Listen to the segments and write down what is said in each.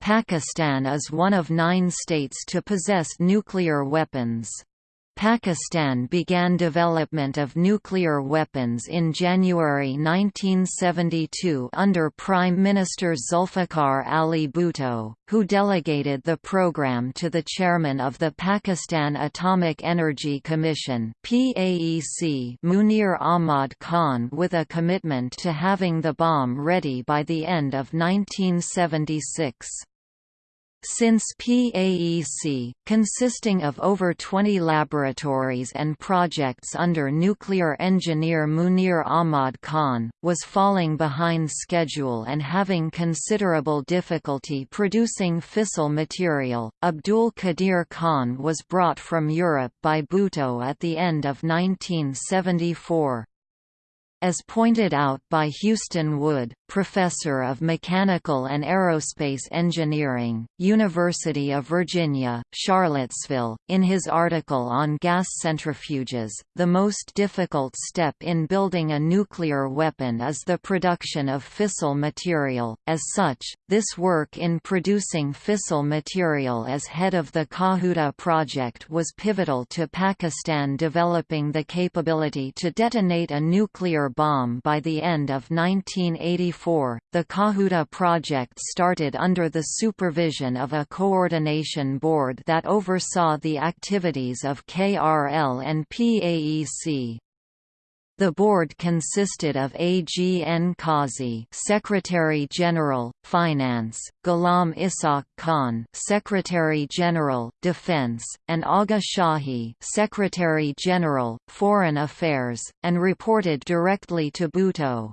Pakistan is one of nine states to possess nuclear weapons. Pakistan began development of nuclear weapons in January 1972 under Prime Minister Zulfikar Ali Bhutto, who delegated the program to the chairman of the Pakistan Atomic Energy Commission Munir Ahmad Khan with a commitment to having the bomb ready by the end of 1976. Since PAEC, consisting of over 20 laboratories and projects under nuclear engineer Munir Ahmad Khan, was falling behind schedule and having considerable difficulty producing fissile material, Abdul Qadir Khan was brought from Europe by Bhutto at the end of 1974. As pointed out by Houston Wood, professor of mechanical and aerospace engineering, University of Virginia, Charlottesville, in his article on gas centrifuges, the most difficult step in building a nuclear weapon is the production of fissile material. As such, this work in producing fissile material as head of the Kahuta project was pivotal to Pakistan developing the capability to detonate a nuclear bomb by the end of 1984. The Kahuta project started under the supervision of a coordination board that oversaw the activities of KRL and PAEC. The board consisted of A. G. N. Kazi, Secretary General, Finance, Ghulam Ishaq Khan, Secretary General, Defense, and Agha Shahi, Secretary General, Foreign Affairs, and reported directly to Bhutto.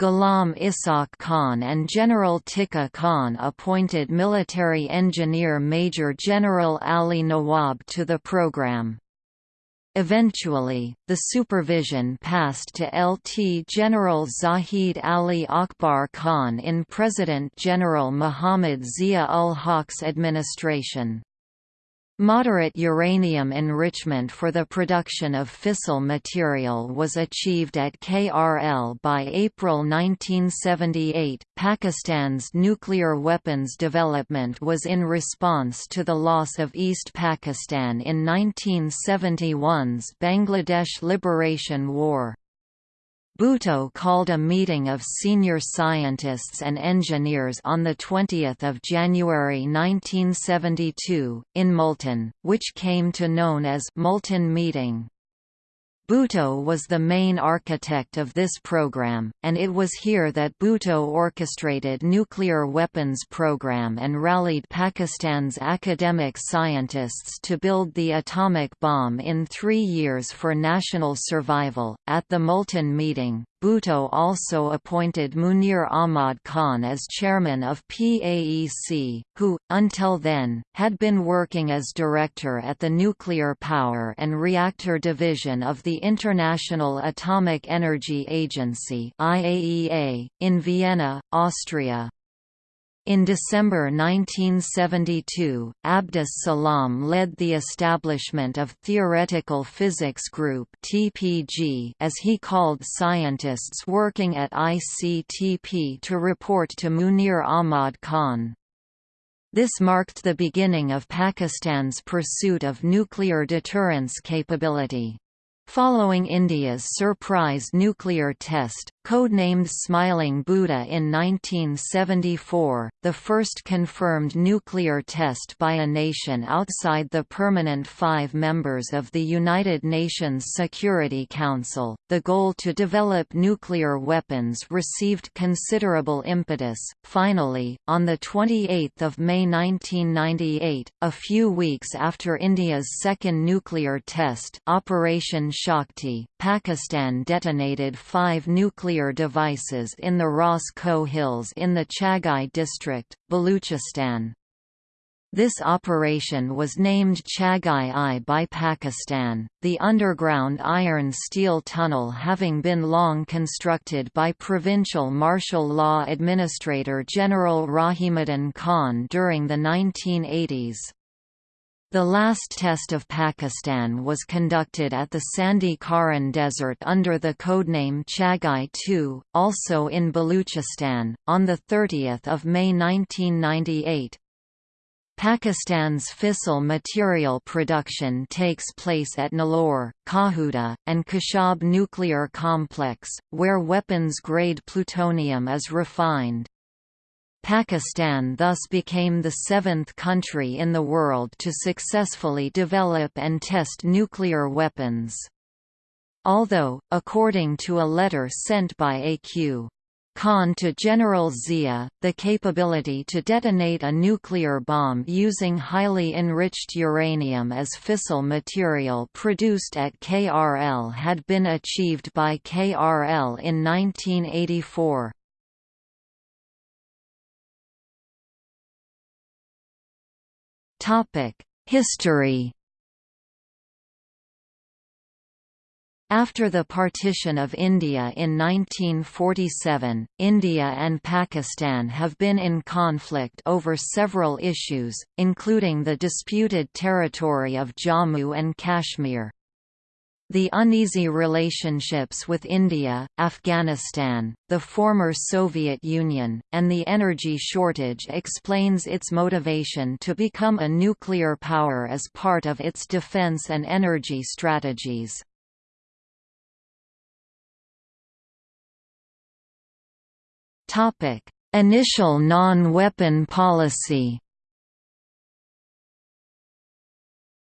Ghulam Ishaq Khan and General Tikka Khan appointed military engineer Major General Ali Nawab to the program. Eventually, the supervision passed to LT General Zahid Ali Akbar Khan in President General Muhammad Zia-ul Haq's administration. Moderate uranium enrichment for the production of fissile material was achieved at KRL by April 1978. Pakistan's nuclear weapons development was in response to the loss of East Pakistan in 1971's Bangladesh Liberation War. Bhutto called a meeting of senior scientists and engineers on 20 January 1972, in Multan, which came to known as Multan Meeting. Bhutto was the main architect of this program, and it was here that Bhutto orchestrated nuclear weapons program and rallied Pakistan's academic scientists to build the atomic bomb in three years for national survival. At the Multan meeting, Bhutto also appointed Munir Ahmad Khan as chairman of PAEC, who, until then, had been working as director at the Nuclear Power and Reactor Division of the International Atomic Energy Agency in Vienna, Austria. In December 1972, Abdus Salam led the establishment of Theoretical Physics Group (TPG), as he called scientists working at ICTP to report to Munir Ahmad Khan. This marked the beginning of Pakistan's pursuit of nuclear deterrence capability. Following India's surprise nuclear test, codenamed Smiling Buddha in 1974, the first confirmed nuclear test by a nation outside the permanent five members of the United Nations Security Council, the goal to develop nuclear weapons received considerable impetus. Finally, on 28 May 1998, a few weeks after India's second nuclear test Operation Shakti, Pakistan detonated five nuclear devices in the Ko Hills in the Chagai district, Baluchistan. This operation was named Chagai-I by Pakistan, the underground iron-steel tunnel having been long constructed by provincial martial law administrator General Rahimuddin Khan during the 1980s. The last test of Pakistan was conducted at the sandy Kharan Desert under the codename Chagai-2, also in Baluchistan, on 30 May 1998. Pakistan's fissile material production takes place at Nilore, Kahuta, and Khushab nuclear complex, where weapons-grade plutonium is refined. Pakistan thus became the seventh country in the world to successfully develop and test nuclear weapons. Although, according to a letter sent by A.Q. Khan to General Zia, the capability to detonate a nuclear bomb using highly enriched uranium as fissile material produced at KRL had been achieved by KRL in 1984. History After the partition of India in 1947, India and Pakistan have been in conflict over several issues, including the disputed territory of Jammu and Kashmir. The uneasy relationships with India, Afghanistan, the former Soviet Union, and the energy shortage explains its motivation to become a nuclear power as part of its defense and energy strategies. Initial non-weapon policy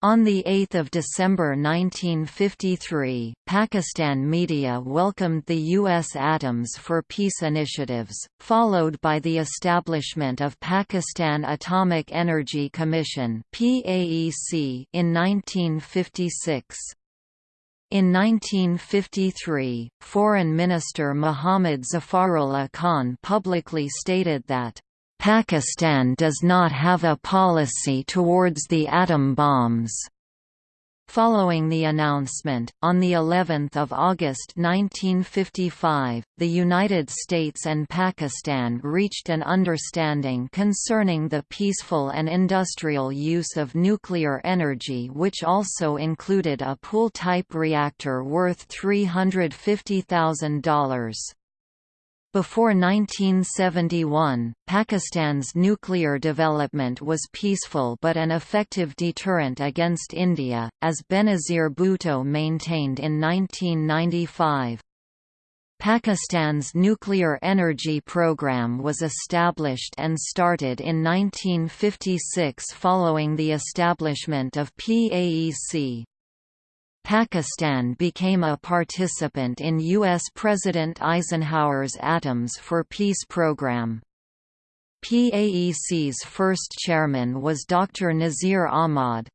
On 8 December 1953, Pakistan media welcomed the U.S. Atoms for Peace initiatives, followed by the establishment of Pakistan Atomic Energy Commission in 1956. In 1953, Foreign Minister Muhammad Zafarullah Khan publicly stated that Pakistan does not have a policy towards the atom bombs. Following the announcement, on the 11th of August 1955, the United States and Pakistan reached an understanding concerning the peaceful and industrial use of nuclear energy which also included a pool-type reactor worth $350,000. Before 1971, Pakistan's nuclear development was peaceful but an effective deterrent against India, as Benazir Bhutto maintained in 1995. Pakistan's nuclear energy program was established and started in 1956 following the establishment of PAEC. Pakistan became a participant in U.S. President Eisenhower's Atoms for Peace program. PAEC's first chairman was Dr. Nazir Ahmad.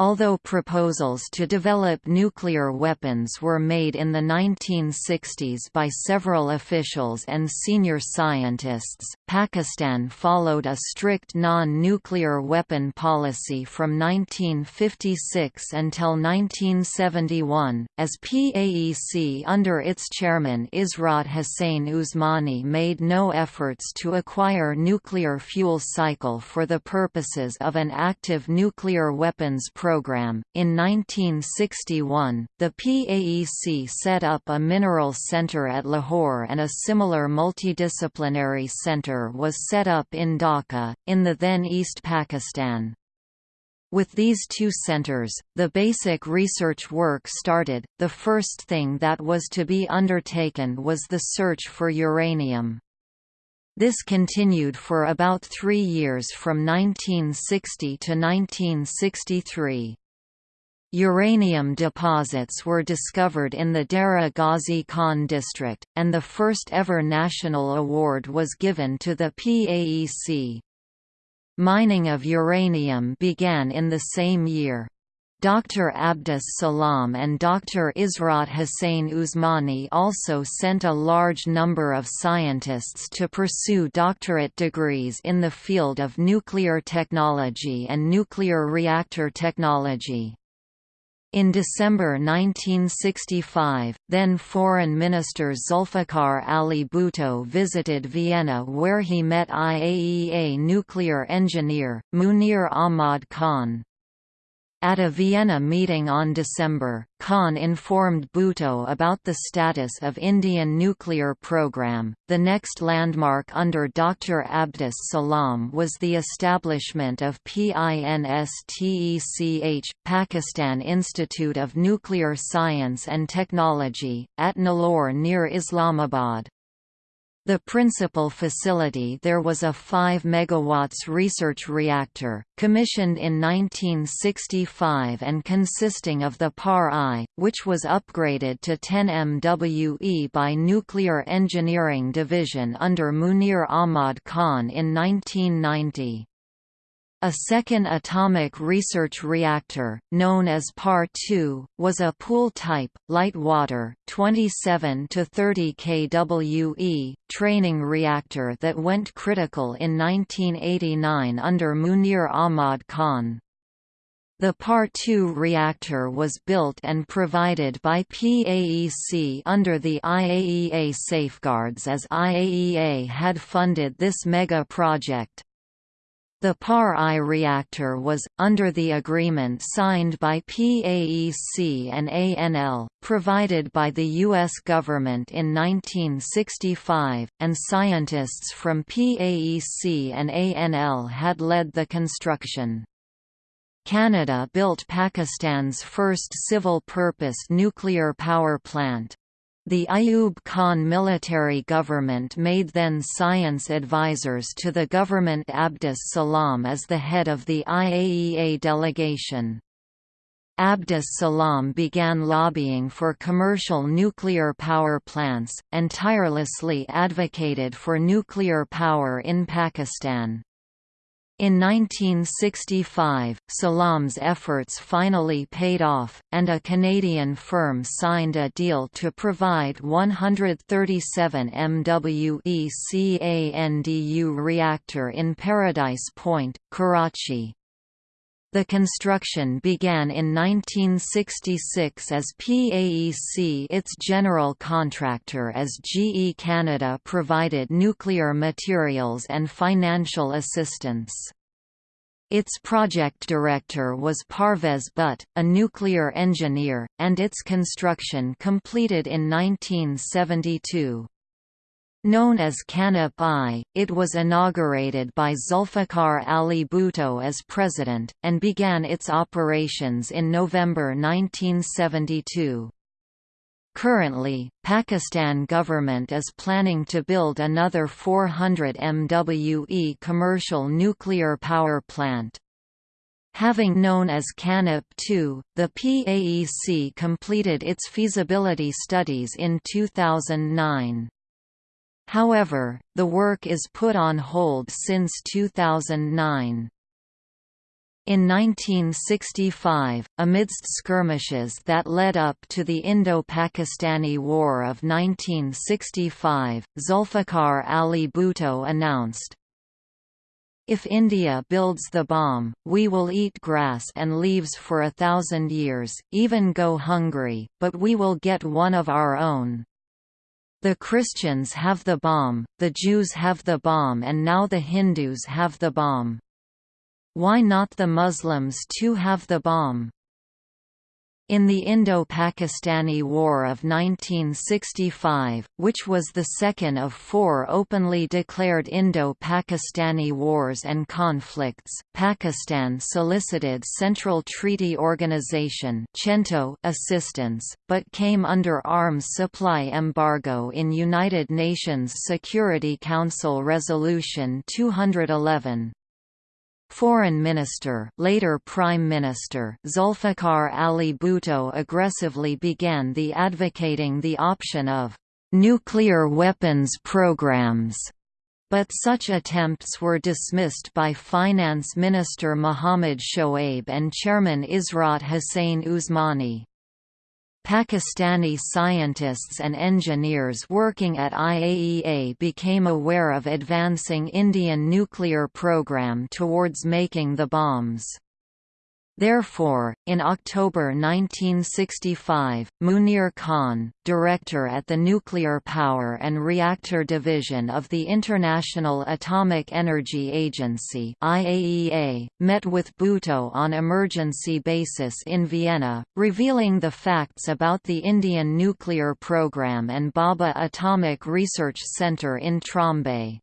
Although proposals to develop nuclear weapons were made in the 1960s by several officials and senior scientists, Pakistan followed a strict non-nuclear weapon policy from 1956 until 1971, as PAEC under its chairman Ishrat Hussain Usmani made no efforts to acquire nuclear fuel cycle for the purposes of an active nuclear weapons program program. In 1961, the PAEC set up a mineral center at Lahore and a similar multidisciplinary center was set up in Dhaka, in the then East Pakistan. With these two centers, the basic research work started. The first thing that was to be undertaken was the search for uranium. This continued for about three years from 1960 to 1963. Uranium deposits were discovered in the Dera Ghazi Khan district, and the first ever national award was given to the PAEC. Mining of uranium began in the same year. Dr. Abdus Salam and Dr. Ishrat Hussain Usmani also sent a large number of scientists to pursue doctorate degrees in the field of nuclear technology and nuclear reactor technology. In December 1965, then Foreign Minister Zulfikar Ali Bhutto visited Vienna where he met IAEA nuclear engineer, Munir Ahmad Khan. At a Vienna meeting on December, Khan informed Bhutto about the status of Indian nuclear program. The next landmark under Dr. Abdus Salam was the establishment of PINSTECH, Pakistan Institute of Nuclear Science and Technology, at Nilore near Islamabad. The principal facility there was a 5 MW research reactor, commissioned in 1965 and consisting of the PAR-I, which was upgraded to 10 MWE by Nuclear Engineering Division under Munir Ahmad Khan in 1990. A second atomic research reactor, known as PAR-2, was a pool-type, light-water, 27 to 30 kWe, training reactor that went critical in 1989 under Munir Ahmad Khan. The PAR-2 reactor was built and provided by PAEC under the IAEA safeguards as IAEA had funded this mega project. The PAR-I reactor was, under the agreement signed by PAEC and ANL, provided by the U.S. government in 1965, and scientists from PAEC and ANL had led the construction. Canada built Pakistan's first civil-purpose nuclear power plant, the Ayub Khan military government made then science advisors to the government Abdus Salam as the head of the IAEA delegation. Abdus Salam began lobbying for commercial nuclear power plants, and tirelessly advocated for nuclear power in Pakistan. In 1965, Salam's efforts finally paid off, and a Canadian firm signed a deal to provide 137 MWE CANDU reactor in Paradise Point, Karachi. The construction began in 1966 as PAEC its general contractor as GE Canada provided nuclear materials and financial assistance. Its project director was Parvez Butt, a nuclear engineer, and its construction completed in 1972. Known as KANUPP-I, it was inaugurated by Zulfikar Ali Bhutto as president, and began its operations in November 1972. Currently, Pakistan government is planning to build another 400 MWE commercial nuclear power plant. Having known as KANUPP-II, the PAEC completed its feasibility studies in 2009. However, the work is put on hold since 2009. In 1965, amidst skirmishes that led up to the Indo-Pakistani War of 1965, Zulfikar Ali Bhutto announced, If India builds the bomb, we will eat grass and leaves for a thousand years, even go hungry, but we will get one of our own. The Christians have the bomb, the Jews have the bomb and now the Hindus have the bomb. Why not the Muslims too have the bomb? In the Indo-Pakistani War of 1965, which was the second of four openly declared Indo-Pakistani wars and conflicts, Pakistan solicited Central Treaty Organization assistance, but came under arms supply embargo in United Nations Security Council Resolution 211. Foreign Minister, later Prime Minister Zulfikar Ali Bhutto aggressively began the advocating the option of nuclear weapons programs, but such attempts were dismissed by Finance Minister Muhammad Shoaib and Chairman Ishrat Hussain Usmani. Pakistani scientists and engineers working at IAEA became aware of advancing Indian nuclear program towards making the bombs. Therefore, in October 1965, Munir Khan, director at the Nuclear Power and Reactor Division of the International Atomic Energy Agency (IAEA), met with Bhutto on emergency basis in Vienna, revealing the facts about the Indian nuclear program and Bhabha Atomic Research Centre in Trombay.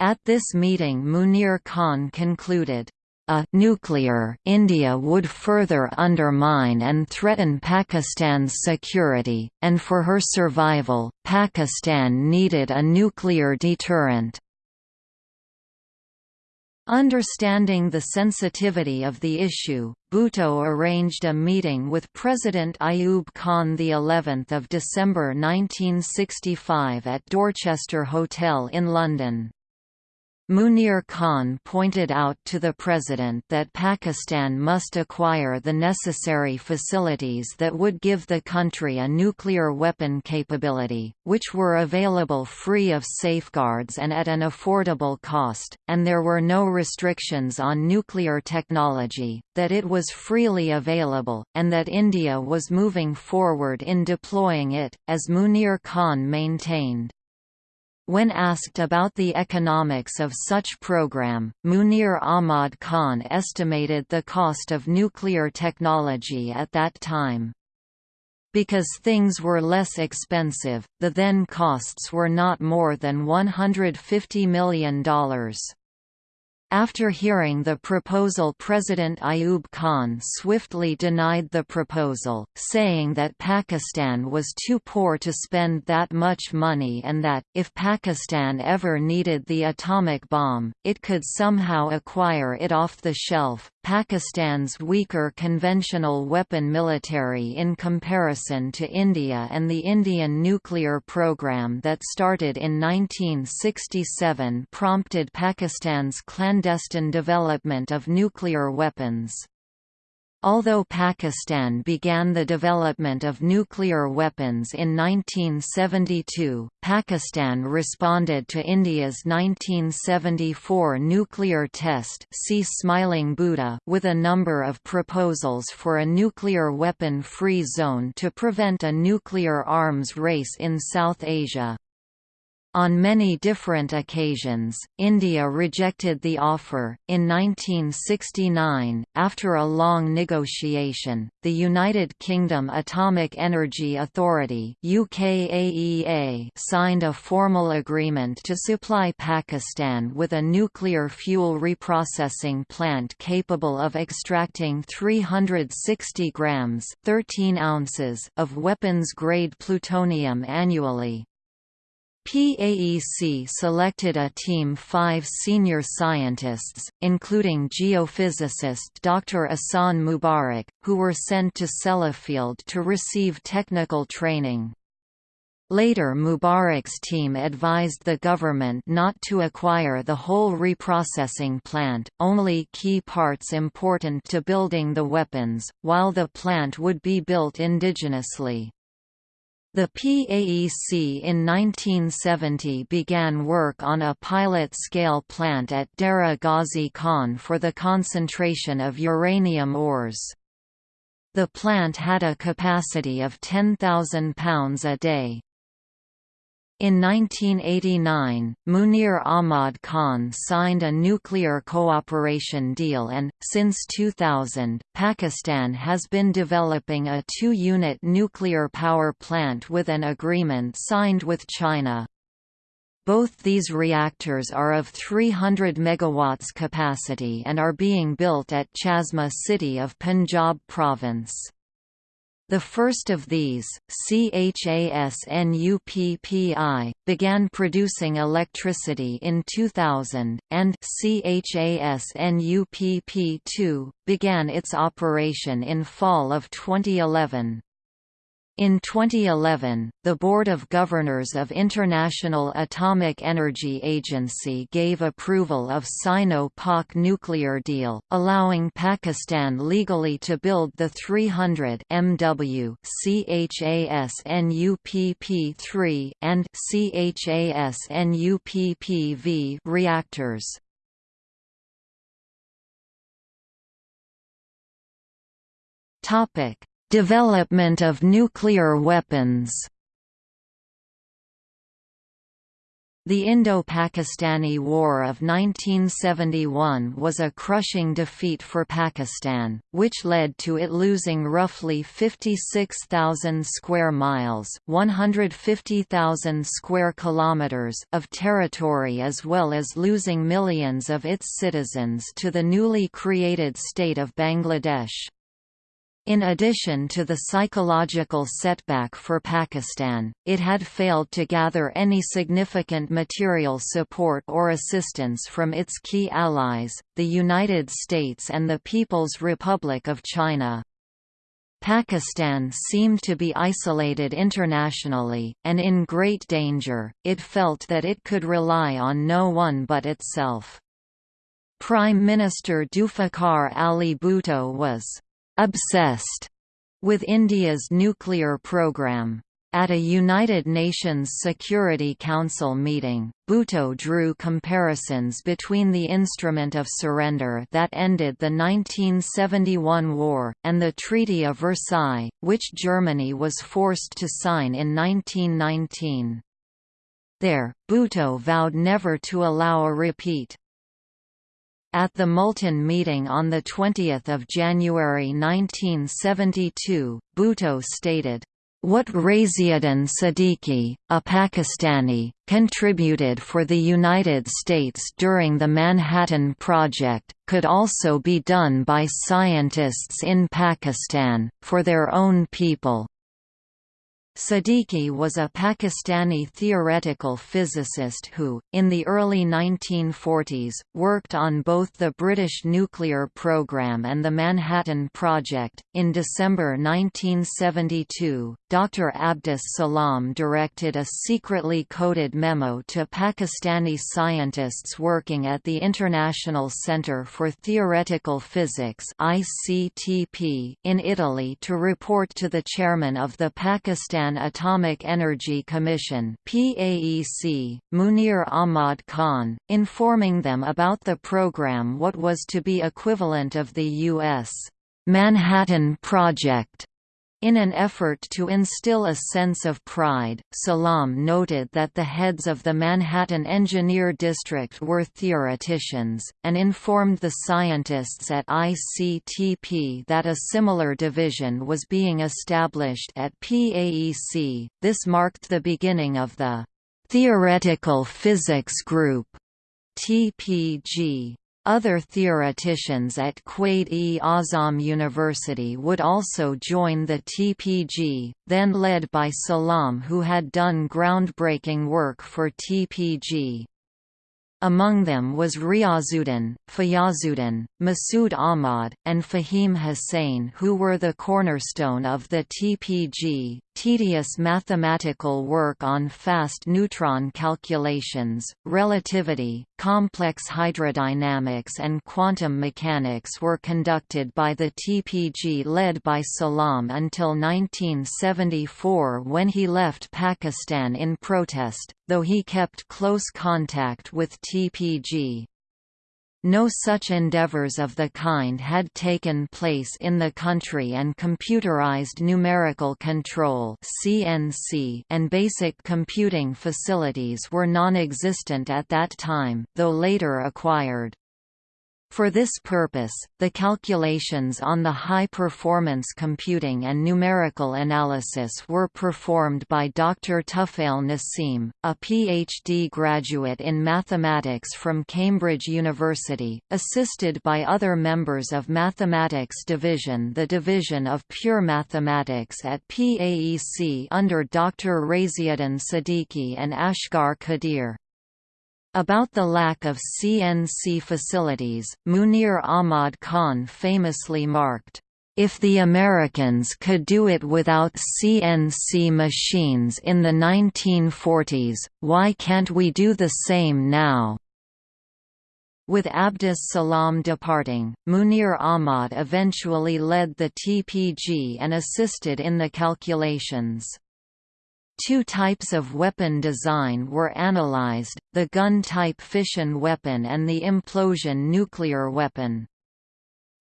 At this meeting Munir Khan concluded, a nuclear India would further undermine and threaten Pakistan's security, and for her survival, Pakistan needed a nuclear deterrent. Understanding the sensitivity of the issue, Bhutto arranged a meeting with President Ayub Khan the 11th of December 1965 at Dorchester Hotel in London. Munir Khan pointed out to the President that Pakistan must acquire the necessary facilities that would give the country a nuclear weapon capability, which were available free of safeguards and at an affordable cost, and there were no restrictions on nuclear technology, that it was freely available, and that India was moving forward in deploying it, as Munir Khan maintained. When asked about the economics of such program, Munir Ahmad Khan estimated the cost of nuclear technology at that time. Because things were less expensive, the then costs were not more than $150 million. After hearing the proposal President Ayub Khan swiftly denied the proposal, saying that Pakistan was too poor to spend that much money and that, if Pakistan ever needed the atomic bomb, it could somehow acquire it off the shelf. Pakistan's weaker conventional weapon military in comparison to India and the Indian nuclear program that started in 1967 prompted Pakistan's clandestine development of nuclear weapons. Although Pakistan began the development of nuclear weapons in 1972, Pakistan responded to India's 1974 nuclear test see Smiling Buddha with a number of proposals for a nuclear weapon-free zone to prevent a nuclear arms race in South Asia. On many different occasions, India rejected the offer. In 1969, after a long negotiation, the United Kingdom Atomic Energy Authority (UKAEA) signed a formal agreement to supply Pakistan with a nuclear fuel reprocessing plant capable of extracting 360 grams (13 ounces) of weapons-grade plutonium annually. PAEC selected a team five senior scientists, including geophysicist Dr. Ahsan Mubarak, who were sent to Sellafield to receive technical training. Later Mubarak's team advised the government not to acquire the whole reprocessing plant, only key parts important to building the weapons, while the plant would be built indigenously. The PAEC in 1970 began work on a pilot-scale plant at Dera Ghazi Khan for the concentration of uranium ores. The plant had a capacity of 10,000 pounds a day. In 1989, Munir Ahmad Khan signed a nuclear cooperation deal and, since 2000, Pakistan has been developing a two-unit nuclear power plant with an agreement signed with China. Both these reactors are of 300 MW capacity and are being built at Chashma city of Punjab province. The first of these, CHASNUPPI, began producing electricity in 2000, and CHASNUPP2, began its operation in fall of 2011. In 2011, the Board of Governors of International Atomic Energy Agency gave approval of Sino-Pak nuclear deal, allowing Pakistan legally to build the 300 MW CHASNUPP3 and CHASNUPPV reactors. Development of nuclear weapons The Indo-Pakistani War of 1971 was a crushing defeat for Pakistan, which led to it losing roughly 56,000 square miles, 150,000 square kilometers of territory as well as losing millions of its citizens to the newly created state of Bangladesh. In addition to the psychological setback for Pakistan, it had failed to gather any significant material support or assistance from its key allies, the United States and the People's Republic of China. Pakistan seemed to be isolated internationally, and in great danger, it felt that it could rely on no one but itself. Prime Minister Zulfikar Ali Bhutto was obsessed with India's nuclear program. At a United Nations Security Council meeting, Bhutto drew comparisons between the instrument of surrender that ended the 1971 war, and the Treaty of Versailles, which Germany was forced to sign in 1919. There, Bhutto vowed never to allow a repeat. At the Multan meeting on 20 January 1972, Bhutto stated, what Raziuddin Siddiqui, a Pakistani, contributed for the United States during the Manhattan Project, could also be done by scientists in Pakistan, for their own people. Siddiqui was a Pakistani theoretical physicist who, in the early 1940s, worked on both the British nuclear program and the Manhattan Project. In December 1972, Dr. Abdus Salam directed a secretly coded memo to Pakistani scientists working at the International Centre for Theoretical Physics in Italy to report to the chairman of the Pakistan Pakistan Atomic Energy Commission PAEC, Munir Ahmad Khan, informing them about the program what was to be equivalent of the U.S. Manhattan Project in an effort to instill a sense of pride, Salam noted that the heads of the Manhattan Engineer District were theoreticians, and informed the scientists at ICTP that a similar division was being established at PAEC. This marked the beginning of the Theoretical Physics Group TPG. Other theoreticians at Quaid-e-Azam University would also join the TPG, then led by Salam who had done groundbreaking work for TPG. Among them was Riazuddin, Fayazuddin, Masood Ahmad, and Fahim Hussain who were the cornerstone of the TPG. Tedious mathematical work on fast neutron calculations, relativity, complex hydrodynamics and quantum mechanics were conducted by the TPG led by Salam until 1974 when he left Pakistan in protest, though he kept close contact with TPG. No such endeavors of the kind had taken place in the country and computerized numerical control (CNC) and basic computing facilities were non-existent at that time, though later acquired. For this purpose, the calculations on the high-performance computing and numerical analysis were performed by Dr. Tufail Nasim, a PhD graduate in mathematics from Cambridge University, assisted by other members of Mathematics Division the Division of Pure Mathematics at PAEC under Dr. Raziuddin Siddiqui and Asghar Qadir. About the lack of CNC facilities, Munir Ahmad Khan famously marked, if the Americans could do it without CNC machines in the 1940s, why can't we do the same now? With Abdus Salam departing, Munir Ahmad eventually led the TPG and assisted in the calculations. Two types of weapon design were analyzed, the gun-type fission weapon and the implosion nuclear weapon.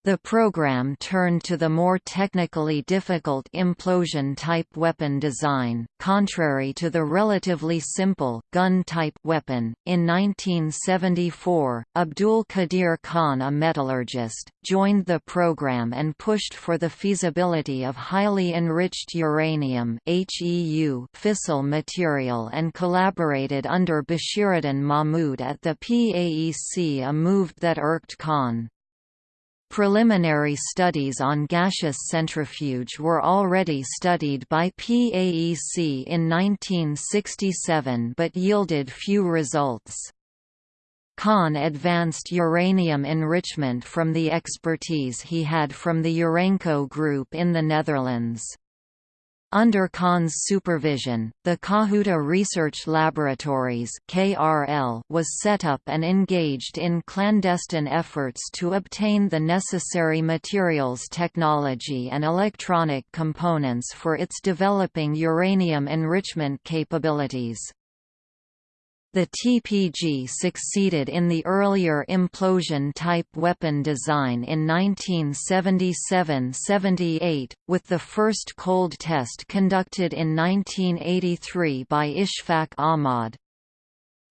The program turned to the more technically difficult implosion-type weapon design, contrary to the relatively simple, gun-type weapon. In 1974, Abdul Qadir Khan a metallurgist, joined the program and pushed for the feasibility of highly enriched uranium fissile material and collaborated under Bashiruddin Mahmud at the PAEC a move that irked Khan. Preliminary studies on gaseous centrifuge were already studied by PAEC in 1967 but yielded few results. Khan advanced uranium enrichment from the expertise he had from the Urenco Group in the Netherlands. Under Khan's supervision, the Kahuta Research Laboratories (KRL) was set up and engaged in clandestine efforts to obtain the necessary materials technology and electronic components for its developing uranium enrichment capabilities. The TPG succeeded in the earlier implosion-type weapon design in 1977–78, with the first cold test conducted in 1983 by Ishfaq Ahmad.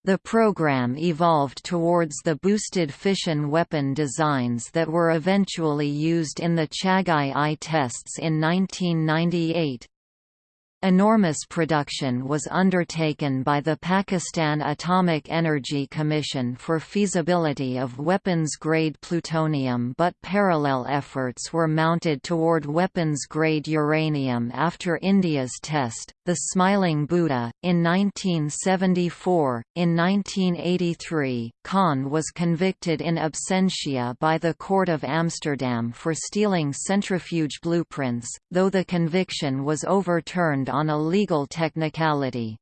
The program evolved towards the boosted fission weapon designs that were eventually used in the Chagai-I tests in 1998. Enormous production was undertaken by the Pakistan Atomic Energy Commission for feasibility of weapons-grade plutonium but parallel efforts were mounted toward weapons-grade uranium after India's test, the Smiling Buddha, in 1974. In 1983, Khan was convicted in absentia by the Court of Amsterdam for stealing centrifuge blueprints, though the conviction was overturned on a legal technicality.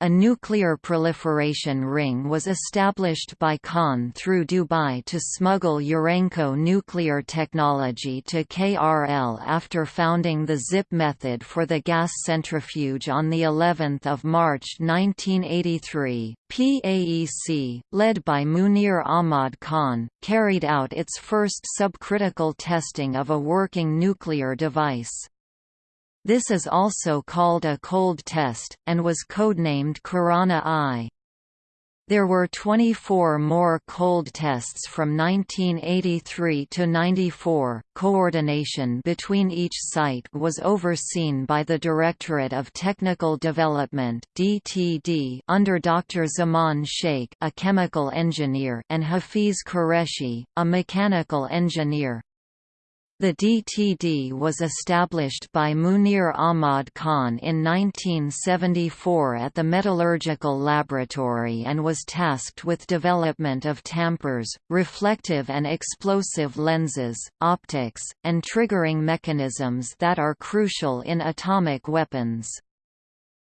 A nuclear proliferation ring was established by Khan through Dubai to smuggle Urenco nuclear technology to KRL after founding the Zippe method for the gas centrifuge on the 11th of March 1983. PAEC, led by Munir Ahmad Khan, carried out its first subcritical testing of a working nuclear device. This is also called a cold test, and was codenamed Kirana-I. There were 24 more cold tests from 1983 to 94. Coordination between each site was overseen by the Directorate of Technical Development (DTD) under Dr. Zaman Sheikh, a chemical engineer, and Hafiz Qureshi, a mechanical engineer. The DTD was established by Munir Ahmad Khan in 1974 at the Metallurgical Laboratory and was tasked with development of tampers, reflective and explosive lenses, optics, and triggering mechanisms that are crucial in atomic weapons.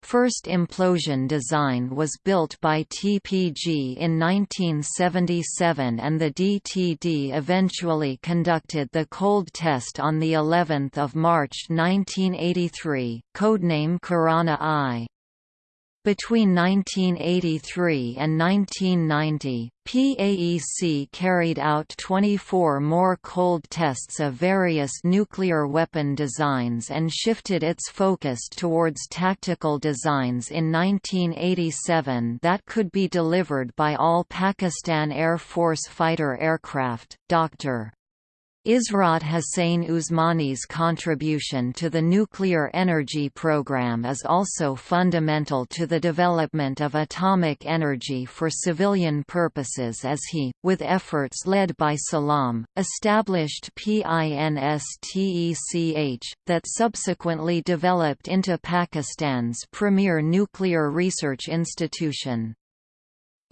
First implosion design was built by TPG in 1977 and the DTD eventually conducted the cold test on the 11th of March 1983, codename Kirana-I. Between 1983 and 1990, PAEC carried out 24 more cold tests of various nuclear weapon designs and shifted its focus towards tactical designs in 1987 that could be delivered by all Pakistan Air Force fighter aircraft. Dr. Ishrat Hussain Usmani's contribution to the nuclear energy program is also fundamental to the development of atomic energy for civilian purposes as he, with efforts led by Salam, established PINSTECH, that subsequently developed into Pakistan's premier nuclear research institution.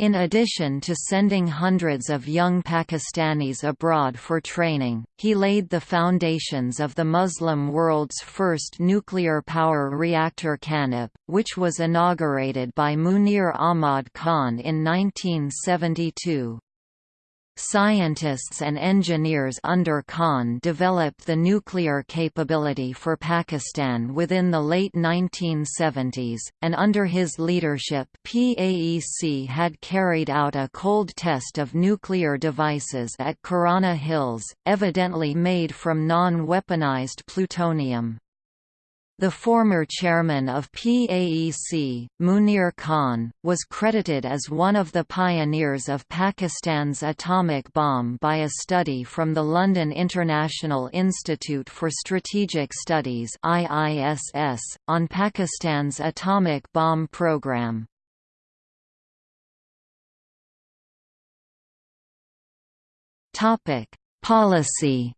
In addition to sending hundreds of young Pakistanis abroad for training, he laid the foundations of the Muslim world's first nuclear power reactor KANUPP, which was inaugurated by Munir Ahmad Khan in 1972. Scientists and engineers under Khan developed the nuclear capability for Pakistan within the late 1970s, and under his leadership PAEC had carried out a cold test of nuclear devices at Kirana Hills, evidently made from non-weaponized plutonium. The former chairman of PAEC, Munir Khan, was credited as one of the pioneers of Pakistan's atomic bomb by a study from the London International Institute for Strategic Studies IISS, on Pakistan's atomic bomb program. Policy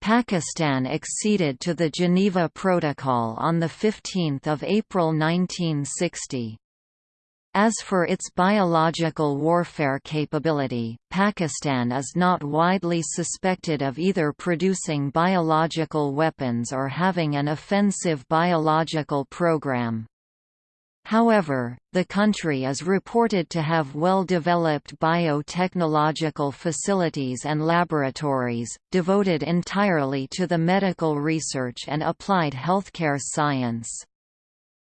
Pakistan acceded to the Geneva Protocol on 15 April 1960. As for its biological warfare capability, Pakistan is not widely suspected of either producing biological weapons or having an offensive biological program. However, the country is reported to have well-developed biotechnological facilities and laboratories, devoted entirely to the medical research and applied healthcare science.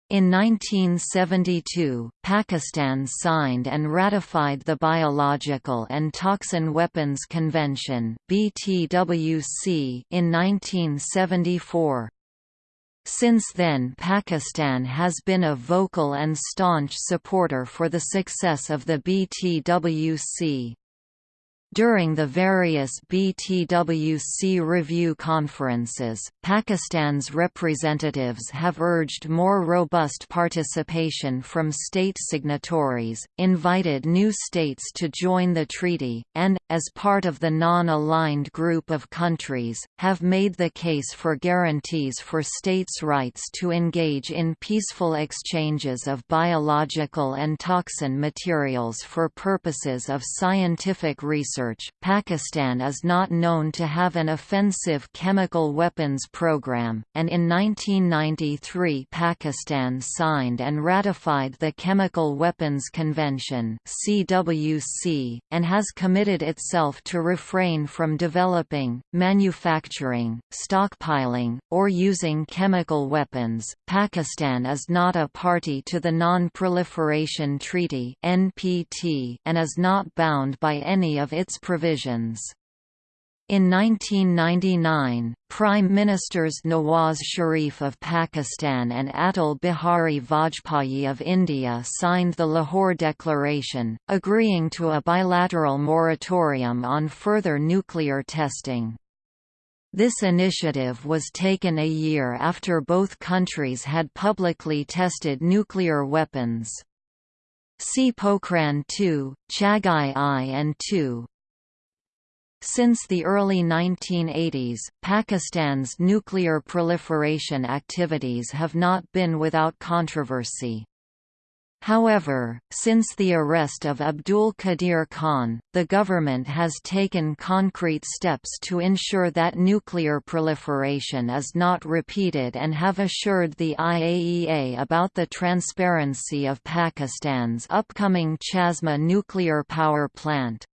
In 1972, Pakistan signed and ratified the Biological and Toxin Weapons Convention in 1974. Since then Pakistan has been a vocal and staunch supporter for the success of the BTWC. During the various BTWC review conferences, Pakistan's representatives have urged more robust participation from state signatories, invited new states to join the treaty, and, as part of the non-aligned group of countries, have made the case for guarantees for states' rights to engage in peaceful exchanges of biological and toxin materials for purposes of scientific research research, Pakistan is not known to have an offensive chemical weapons program, and in 1993 Pakistan signed and ratified the Chemical Weapons Convention (CWC) and has committed itself to refrain from developing, manufacturing, stockpiling, or using chemical weapons. Pakistan is not a party to the Non-Proliferation Treaty (NPT) and is not bound by any of its its provisions. In 1999, Prime Ministers Nawaz Sharif of Pakistan and Atal Bihari Vajpayee of India signed the Lahore Declaration, agreeing to a bilateral moratorium on further nuclear testing. This initiative was taken a year after both countries had publicly tested nuclear weapons. See Pokhran II, Chagai I and II, since the early 1980s, Pakistan's nuclear proliferation activities have not been without controversy. However, since the arrest of Abdul Qadir Khan, the government has taken concrete steps to ensure that nuclear proliferation is not repeated and have assured the IAEA about the transparency of Pakistan's upcoming Chashma nuclear power plant.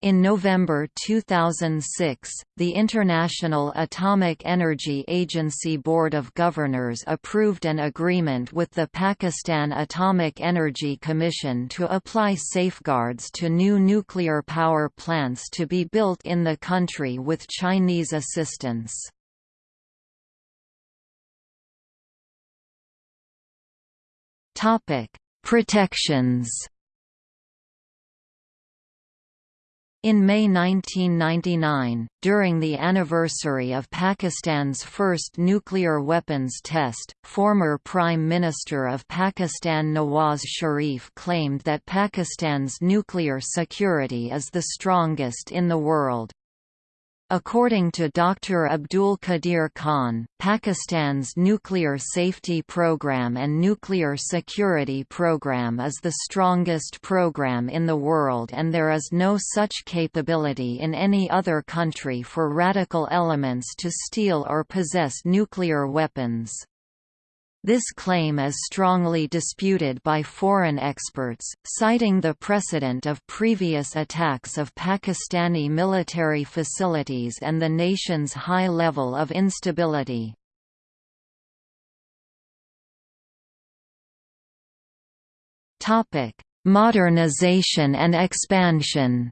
In November 2006, the International Atomic Energy Agency Board of Governors approved an agreement with the Pakistan Atomic Energy Commission to apply safeguards to new nuclear power plants to be built in the country with Chinese assistance. Protections In May 1999, during the anniversary of Pakistan's first nuclear weapons test, former Prime Minister of Pakistan Nawaz Sharif claimed that Pakistan's nuclear security is the strongest in the world. According to Dr. Abdul Qadir Khan, Pakistan's nuclear safety program and nuclear security program is the strongest program in the world and there is no such capability in any other country for radical elements to steal or possess nuclear weapons. This claim is strongly disputed by foreign experts, citing the precedent of previous attacks of Pakistani military facilities and the nation's high level of instability. Modernization and expansion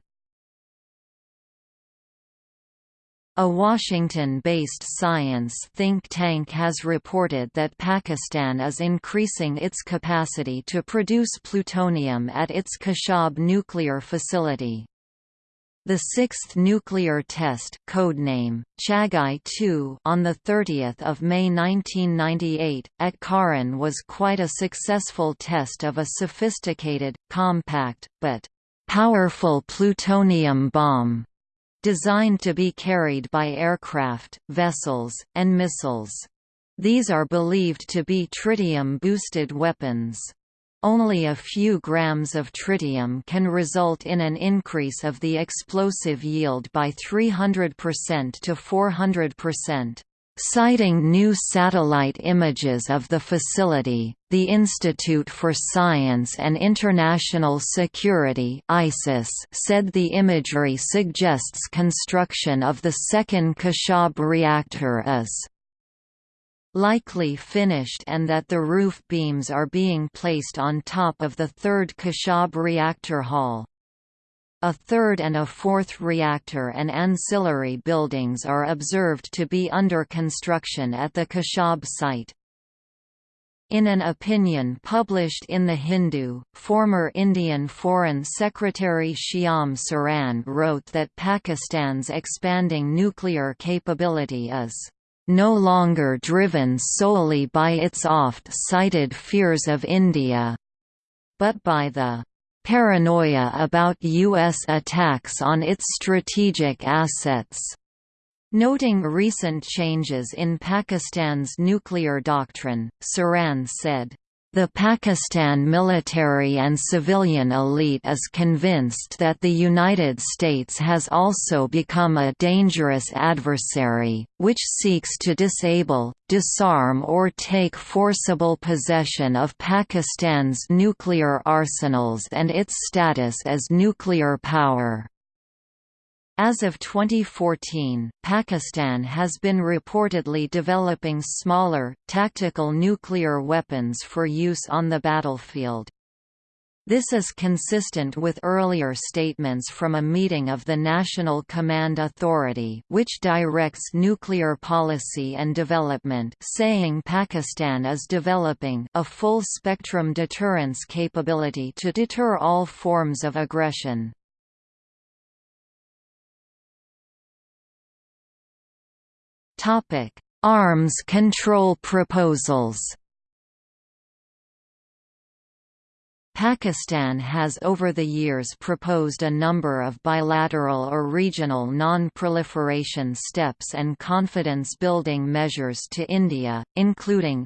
A Washington-based science think tank has reported that Pakistan is increasing its capacity to produce plutonium at its Khushab nuclear facility. The sixth nuclear test codename, Chagai-2 on 30 May 1998, at Kharan was quite a successful test of a sophisticated, compact, but powerful plutonium bomb designed to be carried by aircraft, vessels, and missiles. These are believed to be tritium-boosted weapons. Only a few grams of tritium can result in an increase of the explosive yield by 300% to 400%. Citing new satellite images of the facility, the Institute for Science and International Security ISIS said the imagery suggests construction of the second Khushab reactor is likely finished and that the roof beams are being placed on top of the third Khushab reactor hall. A third and a fourth reactor and ancillary buildings are observed to be under construction at the Khushab site. In an opinion published in The Hindu, former Indian Foreign Secretary Shyam Saran wrote that Pakistan's expanding nuclear capability is no longer driven solely by its oft-cited fears of India, but by the paranoia about U.S. attacks on its strategic assets. Noting recent changes in Pakistan's nuclear doctrine, Saran said, the Pakistan military and civilian elite is convinced that the United States has also become a dangerous adversary, which seeks to disable, disarm or take forcible possession of Pakistan's nuclear arsenals and its status as nuclear power. As of 2014, Pakistan has been reportedly developing smaller, tactical nuclear weapons for use on the battlefield. This is consistent with earlier statements from a meeting of the National Command Authority which directs nuclear policy and development saying Pakistan is developing a full-spectrum deterrence capability to deter all forms of aggression. Topic: Arms control proposals. Pakistan has over the years proposed a number of bilateral or regional non-proliferation steps and confidence-building measures to India, including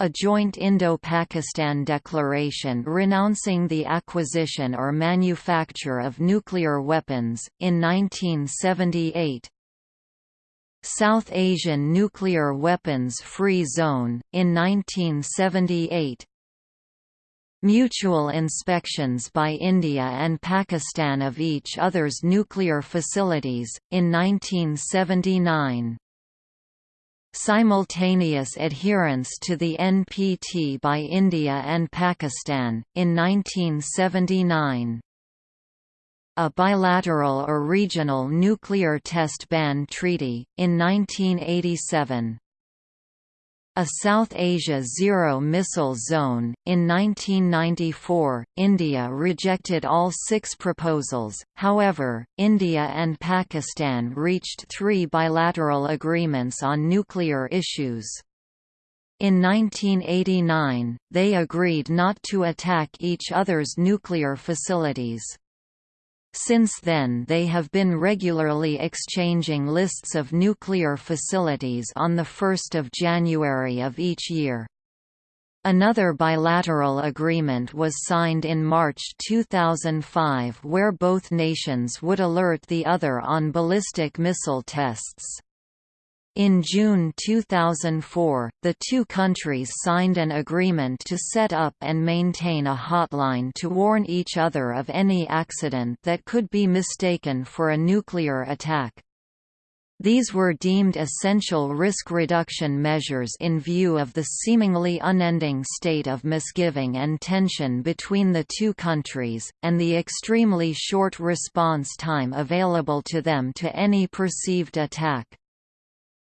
a joint Indo-Pakistan declaration renouncing the acquisition or manufacture of nuclear weapons, in 1978 South Asian Nuclear Weapons Free Zone, in 1978 Mutual inspections by India and Pakistan of each other's nuclear facilities, in 1979 Simultaneous adherence to the NPT by India and Pakistan, in 1979 a bilateral or regional nuclear test ban treaty, in 1987. A South Asia Zero Missile Zone. In 1994, India rejected all six proposals, however, India and Pakistan reached three bilateral agreements on nuclear issues. In 1989, they agreed not to attack each other's nuclear facilities. Since then they have been regularly exchanging lists of nuclear facilities on 1 January of each year. Another bilateral agreement was signed in March 2005 where both nations would alert the other on ballistic missile tests. In June 2004, the two countries signed an agreement to set up and maintain a hotline to warn each other of any accident that could be mistaken for a nuclear attack. These were deemed essential risk reduction measures in view of the seemingly unending state of misgiving and tension between the two countries, and the extremely short response time available to them to any perceived attack.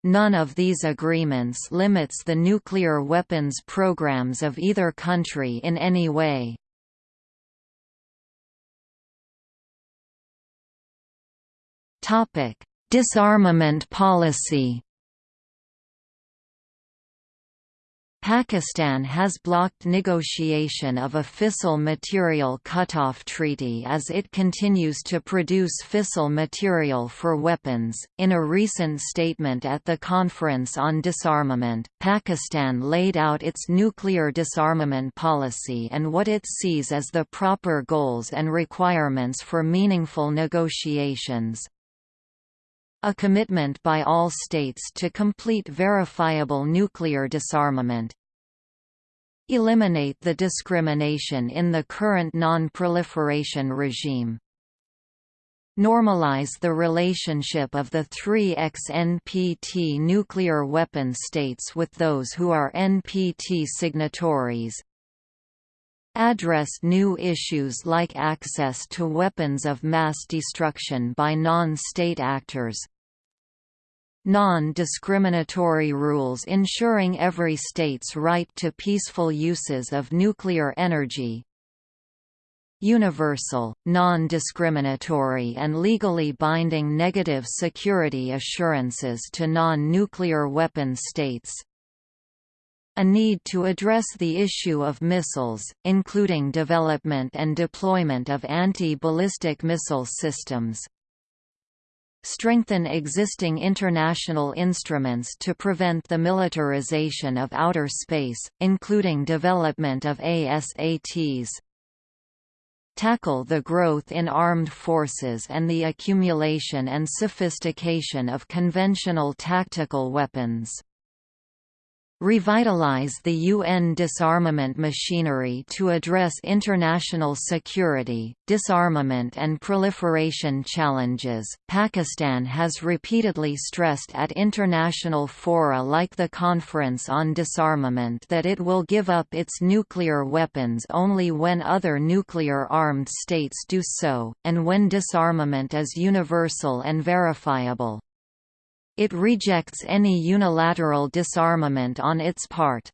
None of these agreements limits the nuclear weapons programs of either country in any way. Disarmament policy Pakistan has blocked negotiation of a fissile material cutoff treaty as it continues to produce fissile material for weapons. In a recent statement at the Conference on Disarmament, Pakistan laid out its nuclear disarmament policy and what it sees as the proper goals and requirements for meaningful negotiations, a commitment by all states to complete verifiable nuclear disarmament, eliminate the discrimination in the current non-proliferation regime, normalize the relationship of the three ex-NPT nuclear weapon states with those who are NPT signatories, address new issues like access to weapons of mass destruction by non-state actors, non-discriminatory rules ensuring every state's right to peaceful uses of nuclear energy, universal, non-discriminatory and legally binding negative security assurances to non-nuclear weapon states, a need to address the issue of missiles, including development and deployment of anti-ballistic missile systems, strengthen existing international instruments to prevent the militarization of outer space, including development of ASATs, tackle the growth in armed forces and the accumulation and sophistication of conventional tactical weapons revitalize the UN disarmament machinery to address international security, disarmament and proliferation challenges. Pakistan has repeatedly stressed at international fora like the Conference on Disarmament that it will give up its nuclear weapons only when other nuclear-armed states do so, and when disarmament is universal and verifiable. It rejects any unilateral disarmament on its part.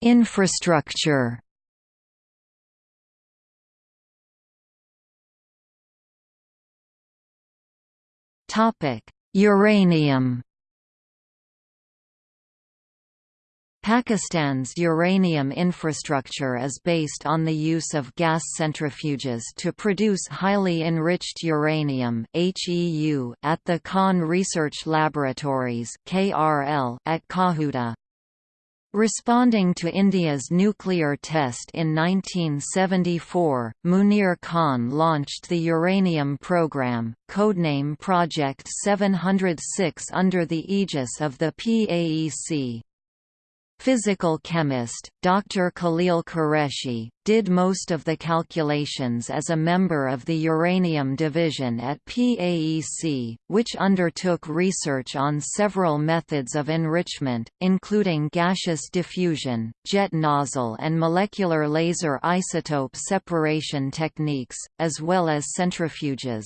Infrastructure. Topic: Uranium. Pakistan's uranium infrastructure is based on the use of gas centrifuges to produce highly enriched uranium HEU at the Khan Research Laboratories KRL at Kahuta. Responding to India's nuclear test in 1974, Munir Khan launched the uranium program, codename Project 706 under the aegis of the PAEC. Physical chemist, Dr. Khalil Qureshi, did most of the calculations as a member of the Uranium Division at PAEC, which undertook research on several methods of enrichment, including gaseous diffusion, jet nozzle and molecular laser isotope separation techniques, as well as centrifuges.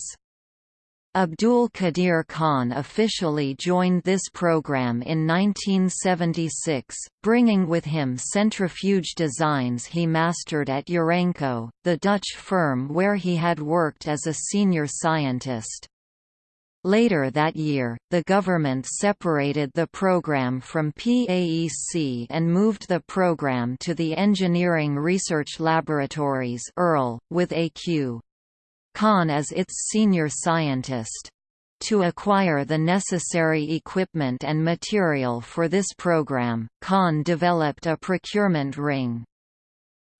Abdul Qadir Khan officially joined this program in 1976, bringing with him centrifuge designs he mastered at Urenco, the Dutch firm where he had worked as a senior scientist. Later that year, the government separated the program from PAEC and moved the program to the Engineering Research Laboratories with AQ. Khan as its senior scientist. To acquire the necessary equipment and material for this program, Khan developed a procurement ring.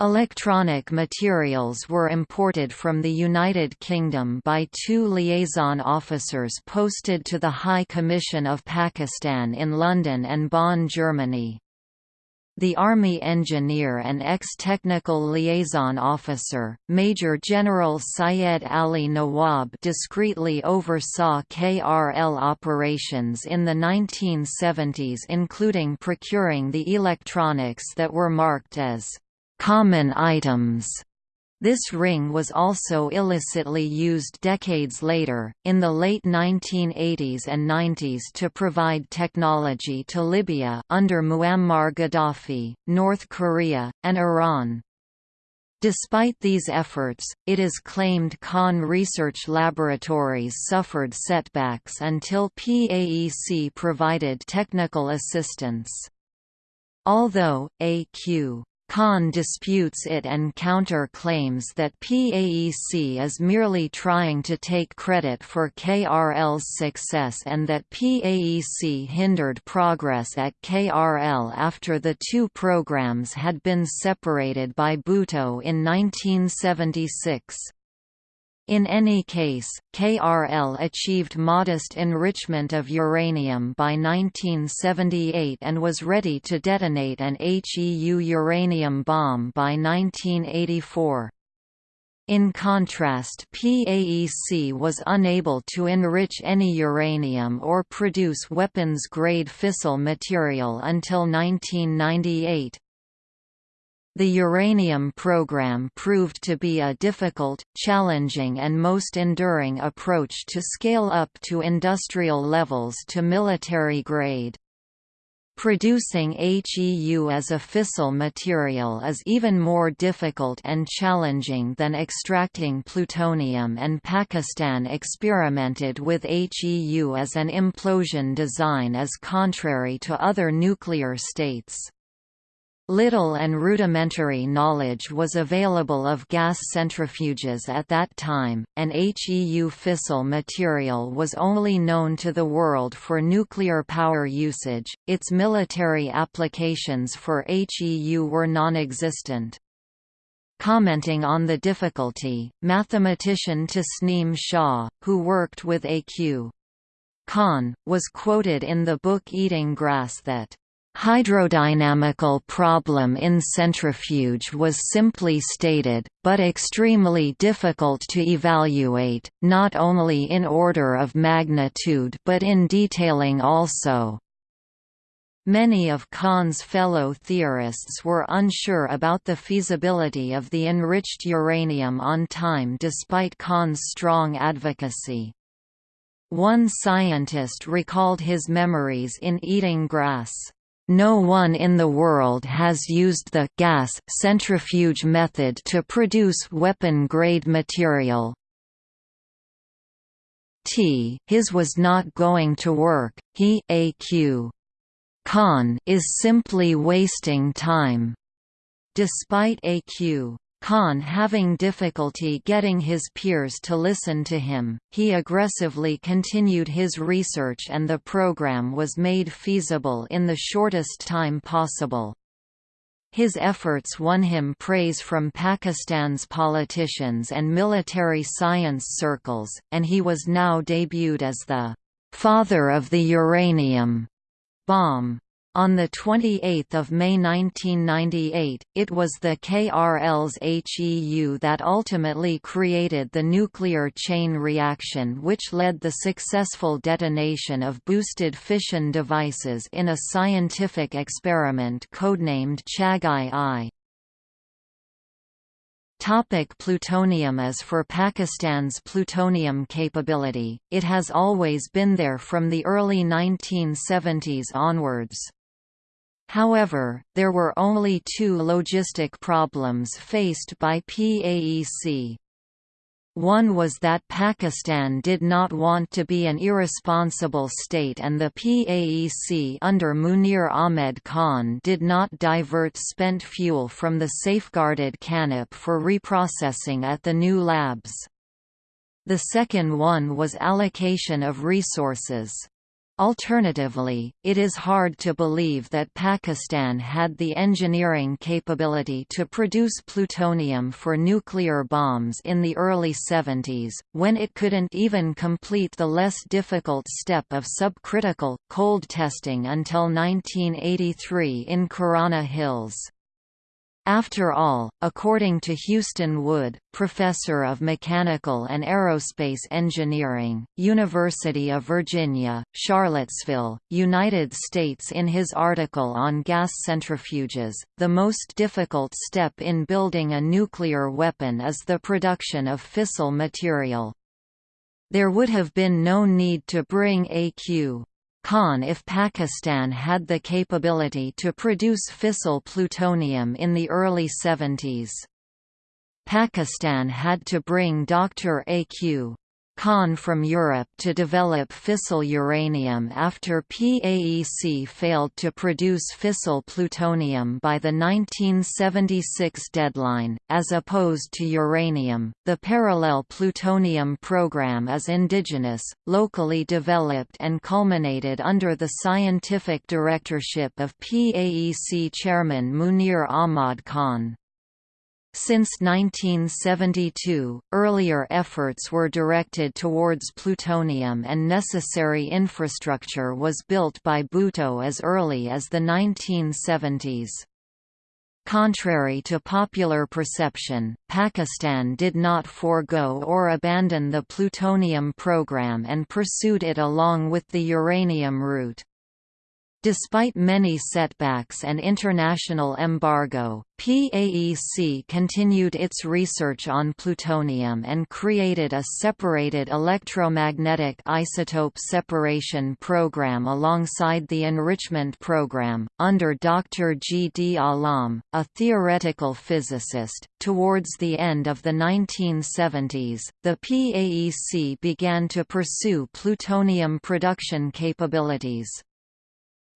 Electronic materials were imported from the United Kingdom by two liaison officers posted to the High Commission of Pakistan in London and Bonn, Germany. The Army engineer and ex-technical liaison officer, Major General Syed Ali Nawab discreetly oversaw KRL operations in the 1970s including procuring the electronics that were marked as common items. This ring was also illicitly used decades later, in the late 1980s and 90s to provide technology to Libya under Muammar Gaddafi, North Korea, and Iran. Despite these efforts, it is claimed Khan Research Laboratories suffered setbacks until PAEC provided technical assistance. Although, A.Q. Khan disputes it and counter-claims that PAEC is merely trying to take credit for KRL's success and that PAEC hindered progress at KRL after the two programs had been separated by Bhutto in 1976. In any case, KRL achieved modest enrichment of uranium by 1978 and was ready to detonate an HEU uranium bomb by 1984. In contrast PAEC was unable to enrich any uranium or produce weapons-grade fissile material until 1998. The uranium program proved to be a difficult, challenging and most enduring approach to scale up to industrial levels to military grade. Producing HEU as a fissile material is even more difficult and challenging than extracting plutonium and Pakistan experimented with HEU as an implosion design as contrary to other nuclear states. Little and rudimentary knowledge was available of gas centrifuges at that time, and HEU fissile material was only known to the world for nuclear power usage, its military applications for HEU were non-existent. Commenting on the difficulty, mathematician Tasneem Shah, who worked with A.Q. Khan, was quoted in the book Eating Grass that Hydrodynamical problem in centrifuge was simply stated, but extremely difficult to evaluate, not only in order of magnitude but in detailing also. Many of Khan's fellow theorists were unsure about the feasibility of the enriched uranium on time despite Khan's strong advocacy. One scientist recalled his memories in Eating Grass. No one in the world has used the gas centrifuge method to produce weapon-grade material. T his was not going to work, he AQ. Khan is simply wasting time. Despite AQ. Khan having difficulty getting his peers to listen to him, he aggressively continued his research and the program was made feasible in the shortest time possible. His efforts won him praise from Pakistan's politicians and military science circles, and he was now debuted as the «father of the uranium» bomb. On 28 May 1998, it was the KRL's HEU that ultimately created the nuclear chain reaction which led the successful detonation of boosted fission devices in a scientific experiment codenamed Chagai-I. Topic plutonium As for Pakistan's plutonium capability, it has always been there from the early 1970s onwards. However, there were only two logistic problems faced by PAEC. One was that Pakistan did not want to be an irresponsible state and the PAEC under Munir Ahmed Khan did not divert spent fuel from the safeguarded KANUPP for reprocessing at the new labs. The second one was allocation of resources. Alternatively, it is hard to believe that Pakistan had the engineering capability to produce plutonium for nuclear bombs in the early 70s, when it couldn't even complete the less difficult step of subcritical, cold testing until 1983 in Kirana Hills. After all, according to Houston Wood, professor of mechanical and aerospace engineering, University of Virginia, Charlottesville, United States in his article on gas centrifuges, the most difficult step in building a nuclear weapon is the production of fissile material. There would have been no need to bring AQ Khan if Pakistan had the capability to produce fissile plutonium in the early 70s. Pakistan had to bring Dr. A.Q. Khan from Europe to develop fissile uranium after PAEC failed to produce fissile plutonium by the 1976 deadline. As opposed to uranium, the parallel plutonium program is indigenous, locally developed, and culminated under the scientific directorship of PAEC chairman Munir Ahmad Khan. Since 1972, earlier efforts were directed towards plutonium and necessary infrastructure was built by Bhutto as early as the 1970s. Contrary to popular perception, Pakistan did not forego or abandon the plutonium program and pursued it along with the uranium route. Despite many setbacks and international embargo, PAEC continued its research on plutonium and created a separated electromagnetic isotope separation program alongside the enrichment program, under Dr. G. D. Alam, a theoretical physicist. Towards the end of the 1970s, the PAEC began to pursue plutonium production capabilities.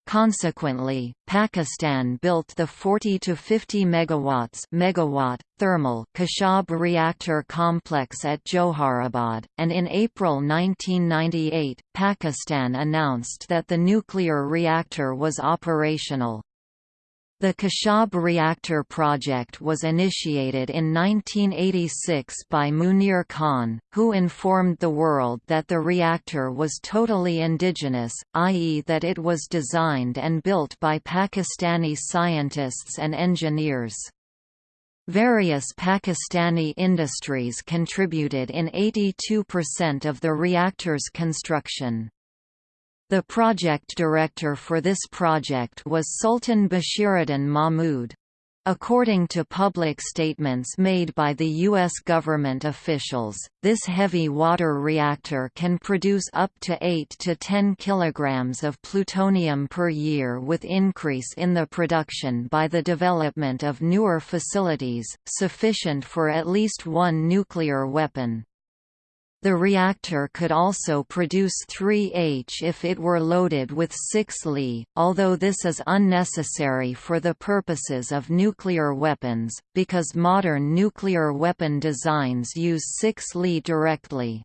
Consequently, Pakistan built the 40 to 50 megawatts megawatt thermal Khushab reactor complex at Joharabad, and in April 1998, Pakistan announced that the nuclear reactor was operational. The Khushab reactor project was initiated in 1986 by Munir Khan, who informed the world that the reactor was totally indigenous, i.e. that it was designed and built by Pakistani scientists and engineers. Various Pakistani industries contributed in 82% of the reactor's construction. The project director for this project was Sultan Bashiruddin Mahmud. According to public statements made by the U.S. government officials, this heavy water reactor can produce up to 8 to 10 kilograms of plutonium per year with increase in the production by the development of newer facilities, sufficient for at least one nuclear weapon. The reactor could also produce 3H if it were loaded with 6 Li, although this is unnecessary for the purposes of nuclear weapons, because modern nuclear weapon designs use 6 Li directly.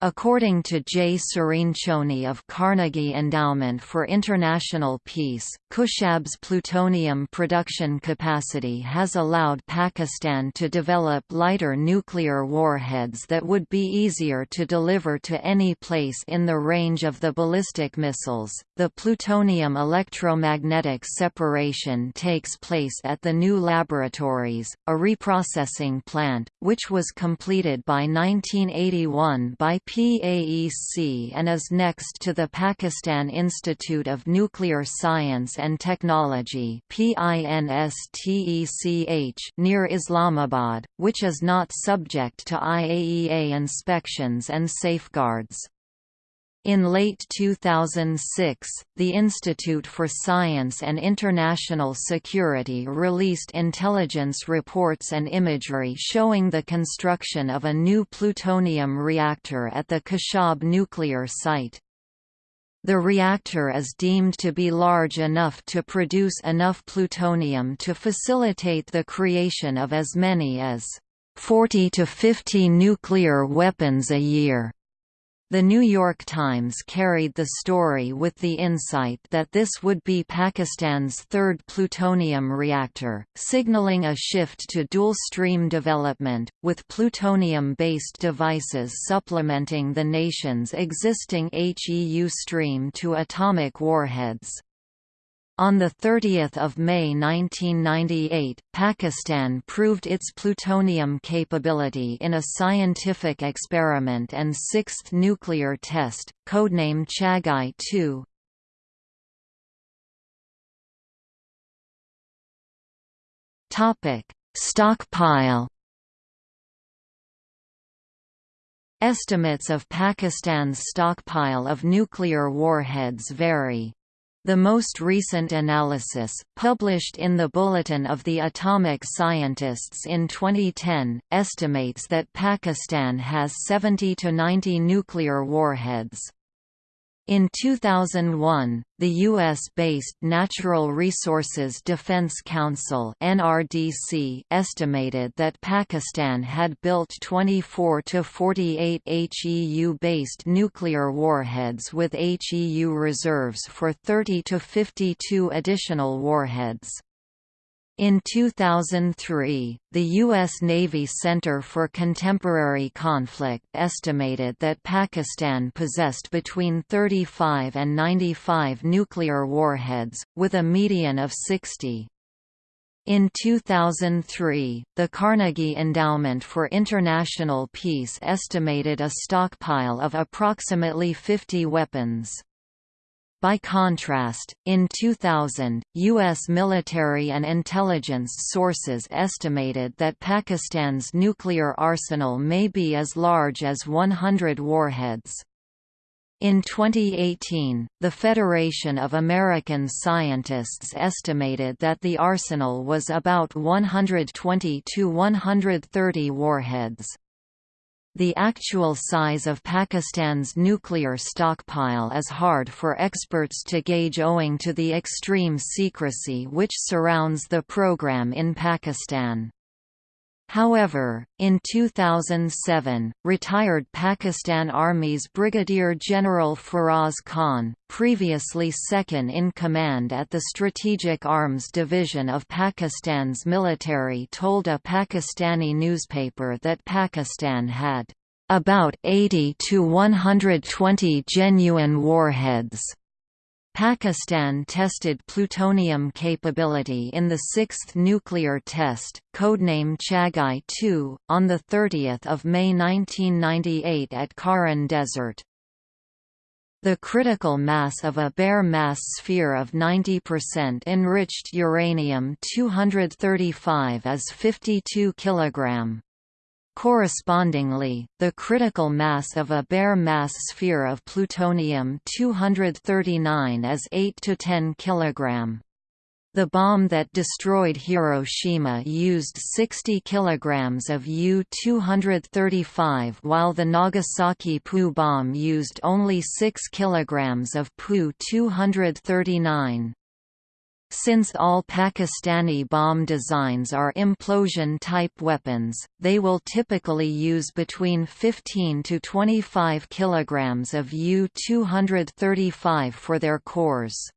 According to J. Cirincione of Carnegie Endowment for International Peace, Khushab's plutonium production capacity has allowed Pakistan to develop lighter nuclear warheads that would be easier to deliver to any place in the range of the ballistic missiles. The plutonium electromagnetic separation takes place at the new laboratories, a reprocessing plant, which was completed by 1981 by PAEC and is next to the Pakistan Institute of Nuclear Science and Technology near Islamabad, which is not subject to IAEA inspections and safeguards. In late 2006, the Institute for Science and International Security released intelligence reports and imagery showing the construction of a new plutonium reactor at the Khushab nuclear site. The reactor is deemed to be large enough to produce enough plutonium to facilitate the creation of as many as 40 to 50 nuclear weapons a year. The New York Times carried the story with the insight that this would be Pakistan's third plutonium reactor, signaling a shift to dual-stream development, with plutonium-based devices supplementing the nation's existing HEU stream to atomic warheads. On 30 May 1998, Pakistan proved its plutonium capability in a scientific experiment and sixth nuclear test, codename Chagai-2. Stockpile Estimates of Pakistan's stockpile of nuclear warheads vary. The most recent analysis, published in the Bulletin of the Atomic Scientists in 2010, estimates that Pakistan has 70 to 90 nuclear warheads. In 2001, the U.S.-based Natural Resources Defense Council (NRDC) estimated that Pakistan had built 24 to 48 HEU-based nuclear warheads with HEU reserves for 30 to 52 additional warheads. In 2003, the U.S. Navy Center for Contemporary Conflict estimated that Pakistan possessed between 35 and 95 nuclear warheads, with a median of 60. In 2003, the Carnegie Endowment for International Peace estimated a stockpile of approximately 50 weapons. By contrast, in 2000, U.S. military and intelligence sources estimated that Pakistan's nuclear arsenal may be as large as 100 warheads. In 2018, the Federation of American Scientists estimated that the arsenal was about 120 to 130 warheads. The actual size of Pakistan's nuclear stockpile is hard for experts to gauge owing to the extreme secrecy which surrounds the program in Pakistan. However, in 2007, retired Pakistan Army's Brigadier General Feroz Khan, previously second-in-command at the Strategic Arms Division of Pakistan's military told a Pakistani newspaper that Pakistan had about 80 to 120 genuine warheads Pakistan tested plutonium capability in the sixth nuclear test, codename Chagai-2, on 30 May 1998 at Kharan Desert. The critical mass of a bare mass sphere of 90% enriched uranium-235 is 52 kg. Correspondingly, the critical mass of a bare mass sphere of plutonium-239 is 8 to 10 kg. The bomb that destroyed Hiroshima used 60 kg of U-235 while the Nagasaki POU bomb used only 6 kg of POU-239. Since all Pakistani bomb designs are implosion-type weapons, they will typically use between 15 to 25 kg of U-235 for their cores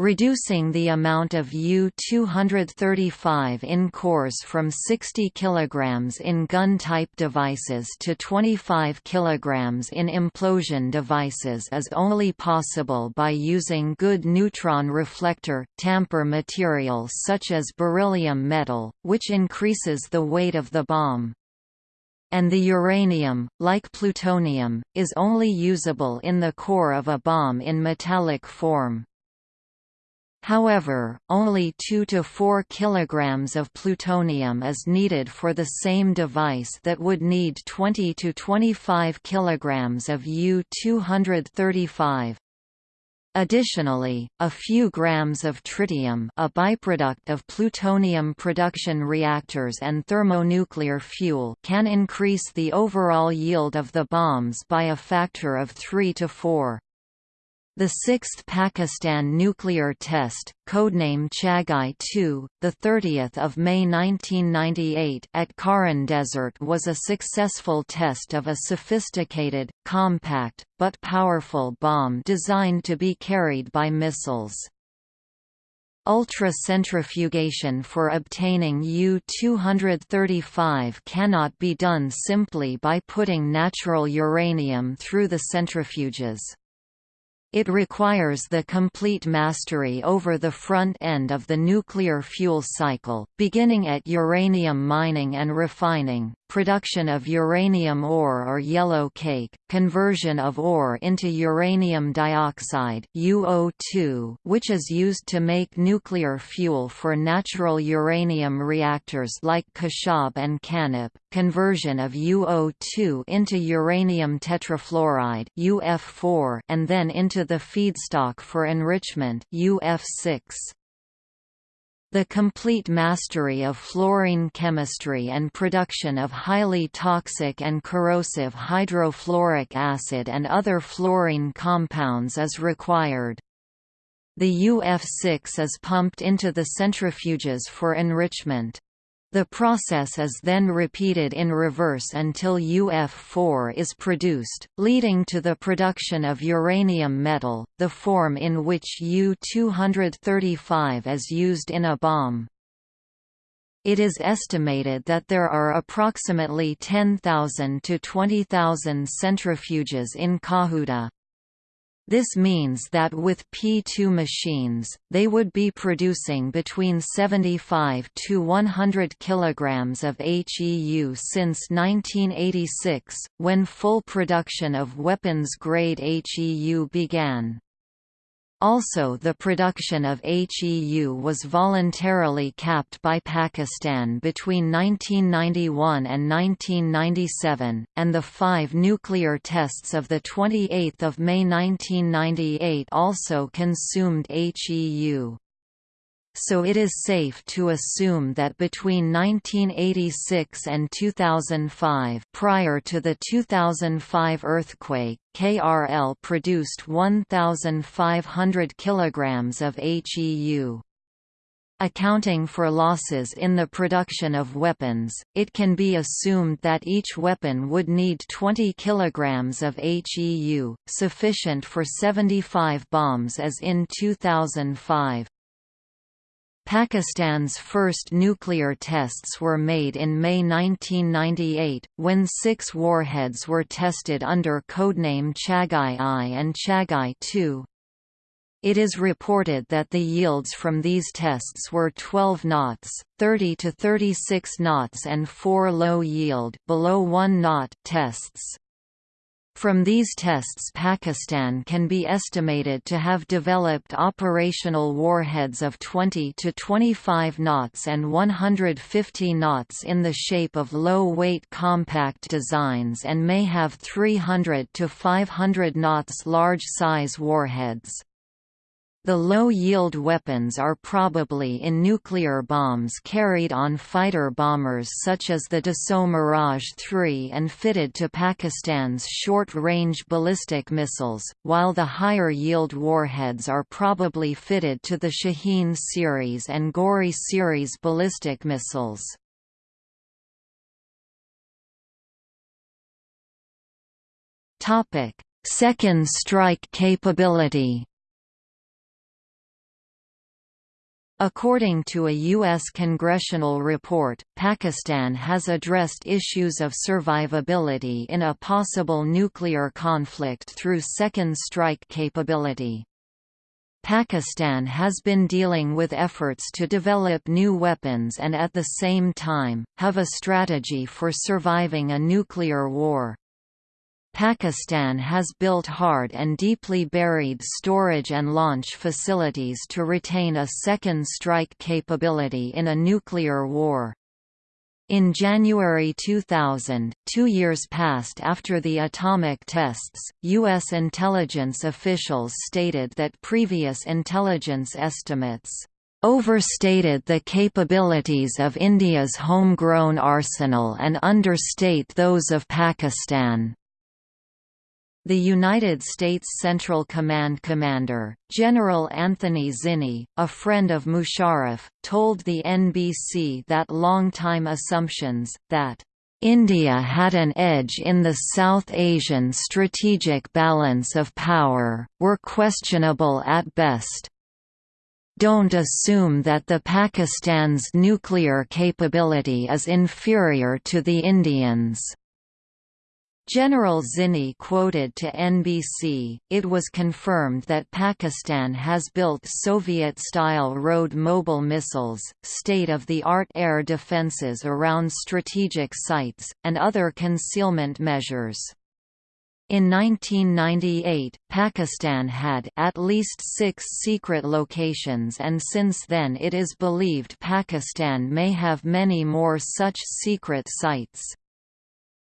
reducing the amount of U-235 in cores from 60 kg in gun-type devices to 25 kg in implosion devices is only possible by using good neutron reflector, tamper material such as beryllium metal, which increases the weight of the bomb and the uranium, like plutonium, is only usable in the core of a bomb in metallic form. However, only 2 to 4 kg of plutonium is needed for the same device that would need 20 to 25 kg of U-235. Additionally, a few grams of tritium a byproduct of plutonium production reactors and thermonuclear fuel can increase the overall yield of the bombs by a factor of 3 to 4. The sixth Pakistan nuclear test, codename Chagai-2, the 30th of May 1998 at Kharan Desert was a successful test of a sophisticated, compact, but powerful bomb designed to be carried by missiles. Ultra-centrifugation for obtaining U-235 cannot be done simply by putting natural uranium through the centrifuges. It requires the complete mastery over the front end of the nuclear fuel cycle, beginning at uranium mining and refining, production of uranium ore or yellow cake, conversion of ore into uranium dioxide UO2, which is used to make nuclear fuel for natural uranium reactors like Khushab and KANUPP, conversion of UO2 into uranium tetrafluoride UF4 and then into the feedstock for enrichment UF6. The complete mastery of fluorine chemistry and production of highly toxic and corrosive hydrofluoric acid and other fluorine compounds is required. The UF6 is pumped into the centrifuges for enrichment. The process is then repeated in reverse until UF4 is produced, leading to the production of uranium metal, the form in which U-235 is used in a bomb. It is estimated that there are approximately 10,000 to 20,000 centrifuges in Kahuta. This means that with P2 machines, they would be producing between 75 to 100 kg of HEU since 1986, when full production of weapons-grade HEU began. Also the production of HEU was voluntarily capped by Pakistan between 1991 and 1997, and the five nuclear tests of 28 May 1998 also consumed HEU so it is safe to assume that between 1986 and 2005 prior to the 2005 earthquake, KRL produced 1,500 kg of HEU. Accounting for losses in the production of weapons, it can be assumed that each weapon would need 20 kg of HEU, sufficient for 75 bombs as in 2005. Pakistan's first nuclear tests were made in May 1998, when six warheads were tested under codename Chagai-I and Chagai-II. It is reported that the yields from these tests were 12 knots, 30 to 36 knots and 4 low-yield below 1 knot tests. From these tests Pakistan can be estimated to have developed operational warheads of 20 to 25 knots and 150 knots in the shape of low-weight compact designs and may have 300 to 500 knots large-size warheads. The low-yield weapons are probably in nuclear bombs carried on fighter bombers such as the Dassault Mirage 3 and fitted to Pakistan's short-range ballistic missiles, while the higher-yield warheads are probably fitted to the Shaheen series and Ghori series ballistic missiles. Second strike capability According to a U.S. congressional report, Pakistan has addressed issues of survivability in a possible nuclear conflict through second strike capability. Pakistan has been dealing with efforts to develop new weapons and at the same time, have a strategy for surviving a nuclear war. Pakistan has built hard and deeply buried storage and launch facilities to retain a second strike capability in a nuclear war. In January 2000, two years passed after the atomic tests, U.S. intelligence officials stated that previous intelligence estimates overstated the capabilities of India's homegrown arsenal and understate those of Pakistan. The United States Central Command commander, General Anthony Zinni, a friend of Musharraf, told the NBC that long-time assumptions, that India had an edge in the South Asian strategic balance of power, were questionable at best. Don't assume that the Pakistan's nuclear capability is inferior to the Indians. General Zinni quoted to NBC, it was confirmed that Pakistan has built Soviet-style road mobile missiles, state-of-the-art air defenses around strategic sites, and other concealment measures. In 1998, Pakistan had at least six secret locations and since then it is believed Pakistan may have many more such secret sites.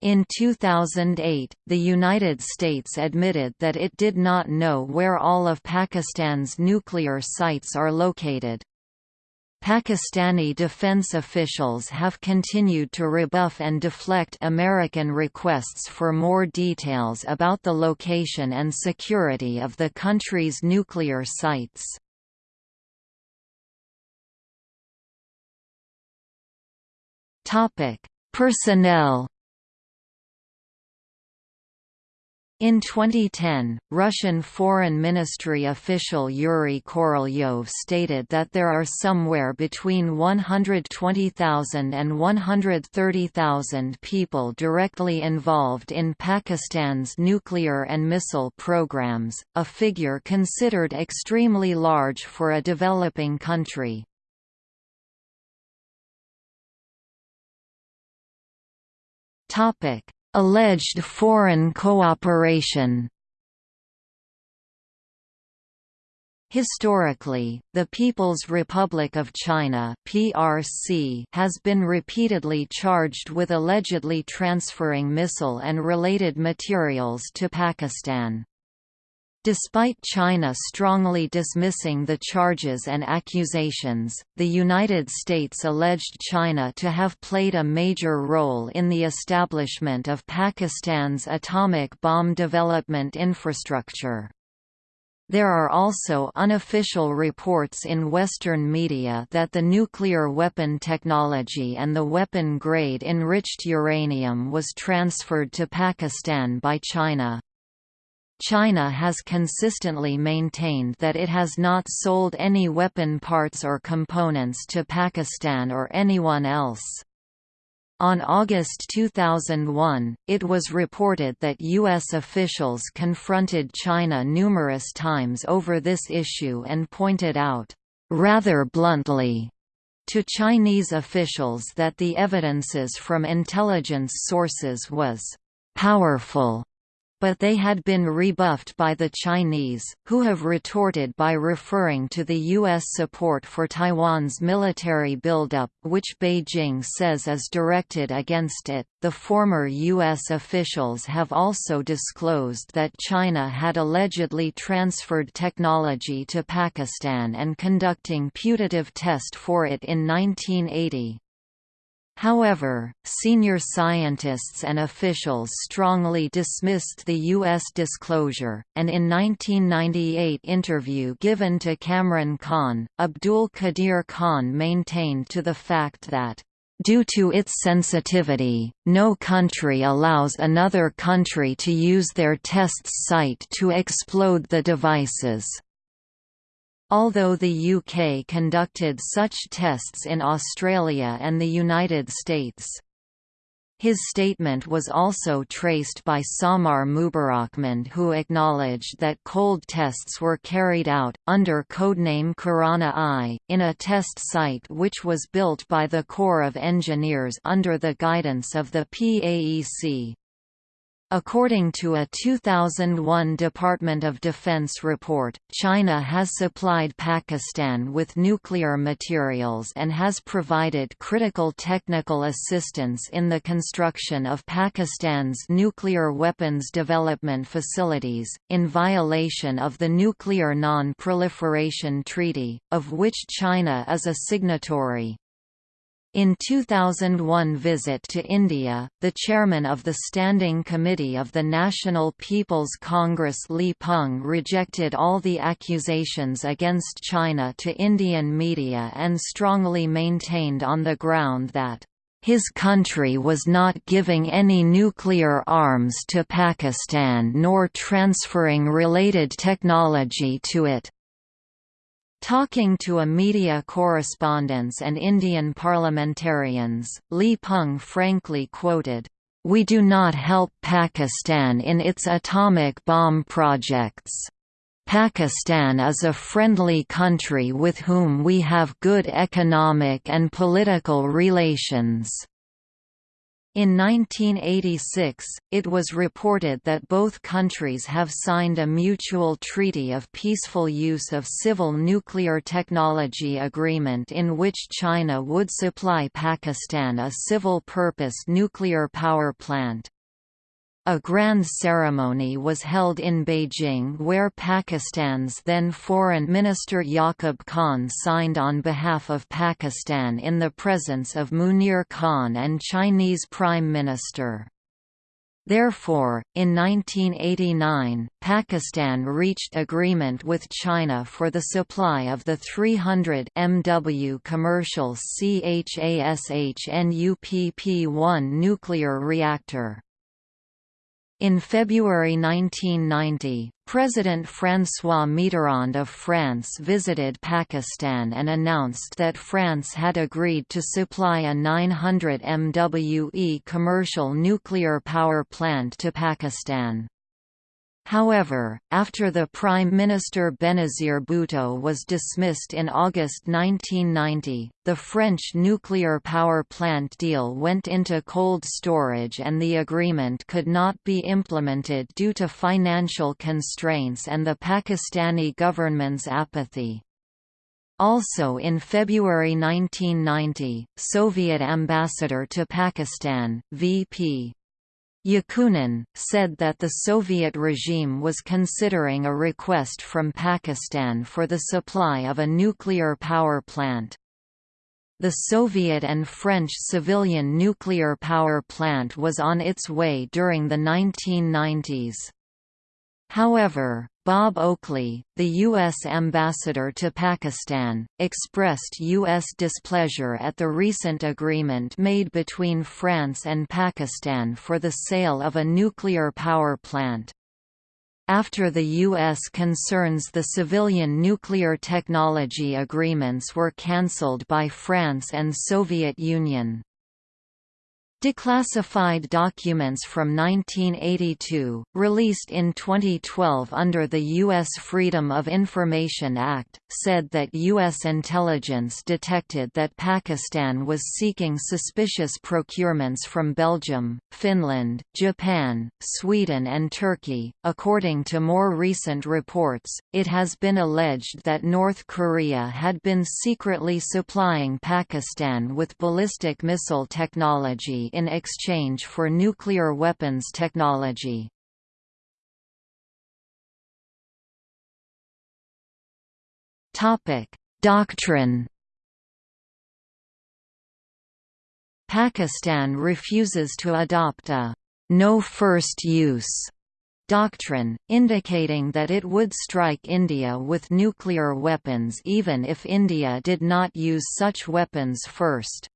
In 2008, the United States admitted that it did not know where all of Pakistan's nuclear sites are located. Pakistani defense officials have continued to rebuff and deflect American requests for more details about the location and security of the country's nuclear sites. Personnel In 2010, Russian Foreign Ministry official Yuri Korolyov stated that there are somewhere between 120,000 and 130,000 people directly involved in Pakistan's nuclear and missile programs, a figure considered extremely large for a developing country. Topic Alleged foreign cooperation Historically, the People's Republic of China (PRC) has been repeatedly charged with allegedly transferring missile and related materials to Pakistan. Despite China strongly dismissing the charges and accusations, the United States alleged China to have played a major role in the establishment of Pakistan's atomic bomb development infrastructure. There are also unofficial reports in Western media that the nuclear weapon technology and the weapon-grade enriched uranium was transferred to Pakistan by China. China has consistently maintained that it has not sold any weapon parts or components to Pakistan or anyone else. On August 2001, it was reported that U.S. officials confronted China numerous times over this issue and pointed out, rather bluntly, to Chinese officials that the evidences from intelligence sources was powerful but they had been rebuffed by the Chinese, who have retorted by referring to the U.S. support for Taiwan's military buildup, which Beijing says is directed against it. The former U.S. officials have also disclosed that China had allegedly transferred technology to Pakistan and conducting putative test for it in 1980. However, senior scientists and officials strongly dismissed the U.S. disclosure, and in 1998 interview given to Kamran Khan, Abdul Qadir Khan maintained to the fact that Due to its sensitivity, no country allows another country to use their test site to explode the devices. Although the UK conducted such tests in Australia and the United States. His statement was also traced by Samar Mubarakmand who acknowledged that cold tests were carried out, under codename Kirana I, in a test site which was built by the Corps of Engineers under the guidance of the PAEC. According to a 2001 Department of Defense report, China has supplied Pakistan with nuclear materials and has provided critical technical assistance in the construction of Pakistan's nuclear weapons development facilities, in violation of the Nuclear Non-Proliferation Treaty, of which China is a signatory. In 2001 visit to India, the chairman of the Standing Committee of the National People's Congress Li Peng rejected all the accusations against China to Indian media and strongly maintained on the ground that his country was not giving any nuclear arms to Pakistan nor transferring related technology to it. Talking to a media correspondents and Indian parliamentarians, Li Peng frankly quoted, "We do not help Pakistan in its atomic bomb projects. Pakistan is a friendly country with whom we have good economic and political relations." In 1986, it was reported that both countries have signed a mutual treaty of peaceful use of civil nuclear technology agreement in which China would supply Pakistan a civil-purpose nuclear power plant. A grand ceremony was held in Beijing where Pakistan's then Foreign Minister Yaqub Khan signed on behalf of Pakistan in the presence of Munir Khan and Chinese Prime Minister. Therefore, in 1989, Pakistan reached agreement with China for the supply of the 300 MW commercial CHASH NUPP-1 nuclear reactor. In February 1990, President François Mitterrand of France visited Pakistan and announced that France had agreed to supply a 900 MWE commercial nuclear power plant to Pakistan. However, after the Prime Minister Benazir Bhutto was dismissed in August 1990, the French nuclear power plant deal went into cold storage and the agreement could not be implemented due to financial constraints and the Pakistani government's apathy. Also in February 1990, Soviet ambassador to Pakistan, V.P. Yakunin, said that the Soviet regime was considering a request from Pakistan for the supply of a nuclear power plant. The Soviet and French civilian nuclear power plant was on its way during the 1990s. However, Bob Oakley, the U.S. ambassador to Pakistan, expressed U.S. displeasure at the recent agreement made between France and Pakistan for the sale of a nuclear power plant. After the U.S. concerns the civilian nuclear technology agreements were cancelled by France and Soviet Union. Declassified documents from 1982, released in 2012 under the U.S. Freedom of Information Act, said that U.S. intelligence detected that Pakistan was seeking suspicious procurements from Belgium, Finland, Japan, Sweden, and Turkey. According to more recent reports, it has been alleged that North Korea had been secretly supplying Pakistan with ballistic missile technology in exchange for nuclear weapons technology. Doctrine Pakistan refuses to adopt a no first use doctrine, indicating that it would strike India with nuclear weapons even if India did not use such weapons first.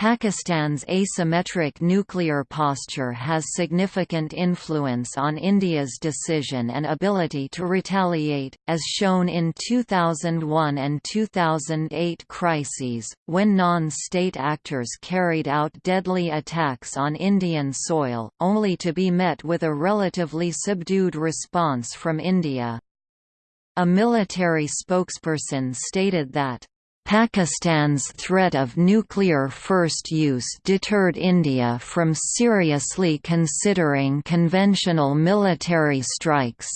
Pakistan's asymmetric nuclear posture has significant influence on India's decision and ability to retaliate, as shown in 2001 and 2008 crises, when non-state actors carried out deadly attacks on Indian soil, only to be met with a relatively subdued response from India. A military spokesperson stated that Pakistan's threat of nuclear first use deterred India from seriously considering conventional military strikes.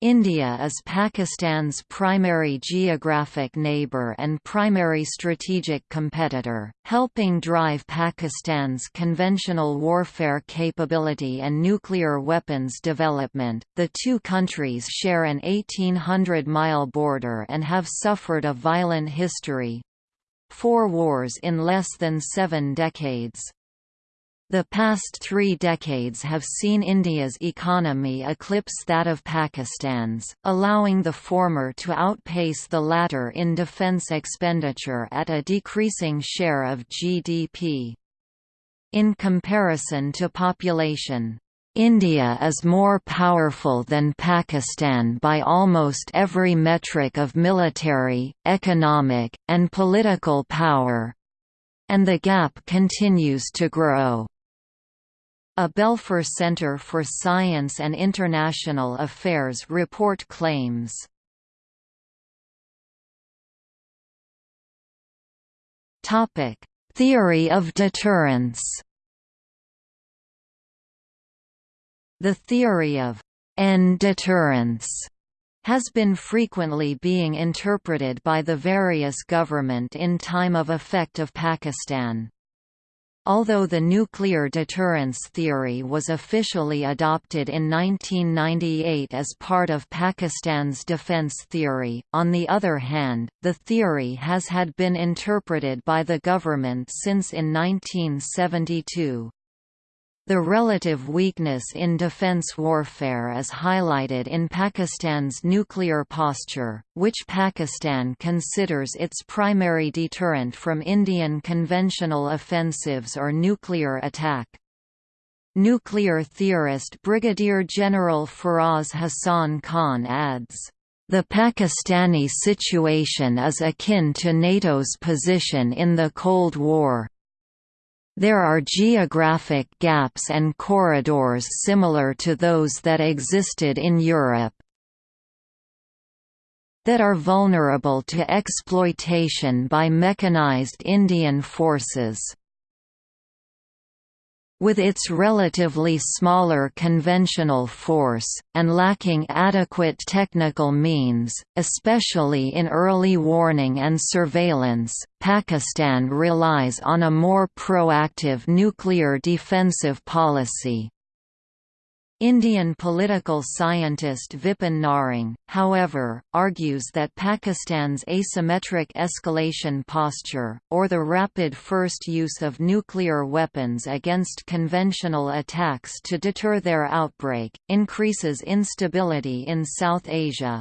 India is Pakistan's primary geographic neighbour and primary strategic competitor, helping drive Pakistan's conventional warfare capability and nuclear weapons development. The two countries share an 1800 mile border and have suffered a violent history. four wars in less than seven decades. The past three decades have seen India's economy eclipse that of Pakistan's, allowing the former to outpace the latter in defence expenditure at a decreasing share of GDP. In comparison to population, India is more powerful than Pakistan by almost every metric of military, economic, and political power. And the gap continues to grow. A Belfer Center for Science and International Affairs report claims. Theory of deterrence. The theory of end deterrence has been frequently being interpreted by the various government in time of effect of Pakistan. Although the nuclear deterrence theory was officially adopted in 1998 as part of Pakistan's defense theory, on the other hand, the theory has had been interpreted by the government since in 1972. The relative weakness in defense warfare is highlighted in Pakistan's nuclear posture, which Pakistan considers its primary deterrent from Indian conventional offensives or nuclear attack. Nuclear theorist Brigadier General Feroz Hassan Khan adds, the Pakistani situation is akin to NATO's position in the Cold War. There are geographic gaps and corridors similar to those that existed in Europe that are vulnerable to exploitation by mechanized Indian forces. With its relatively smaller conventional force, and lacking adequate technical means, especially in early warning and surveillance, Pakistan relies on a more proactive nuclear defensive policy. Indian political scientist Vipin Narang, however, argues that Pakistan's asymmetric escalation posture, or the rapid first use of nuclear weapons against conventional attacks to deter their outbreak, increases instability in South Asia.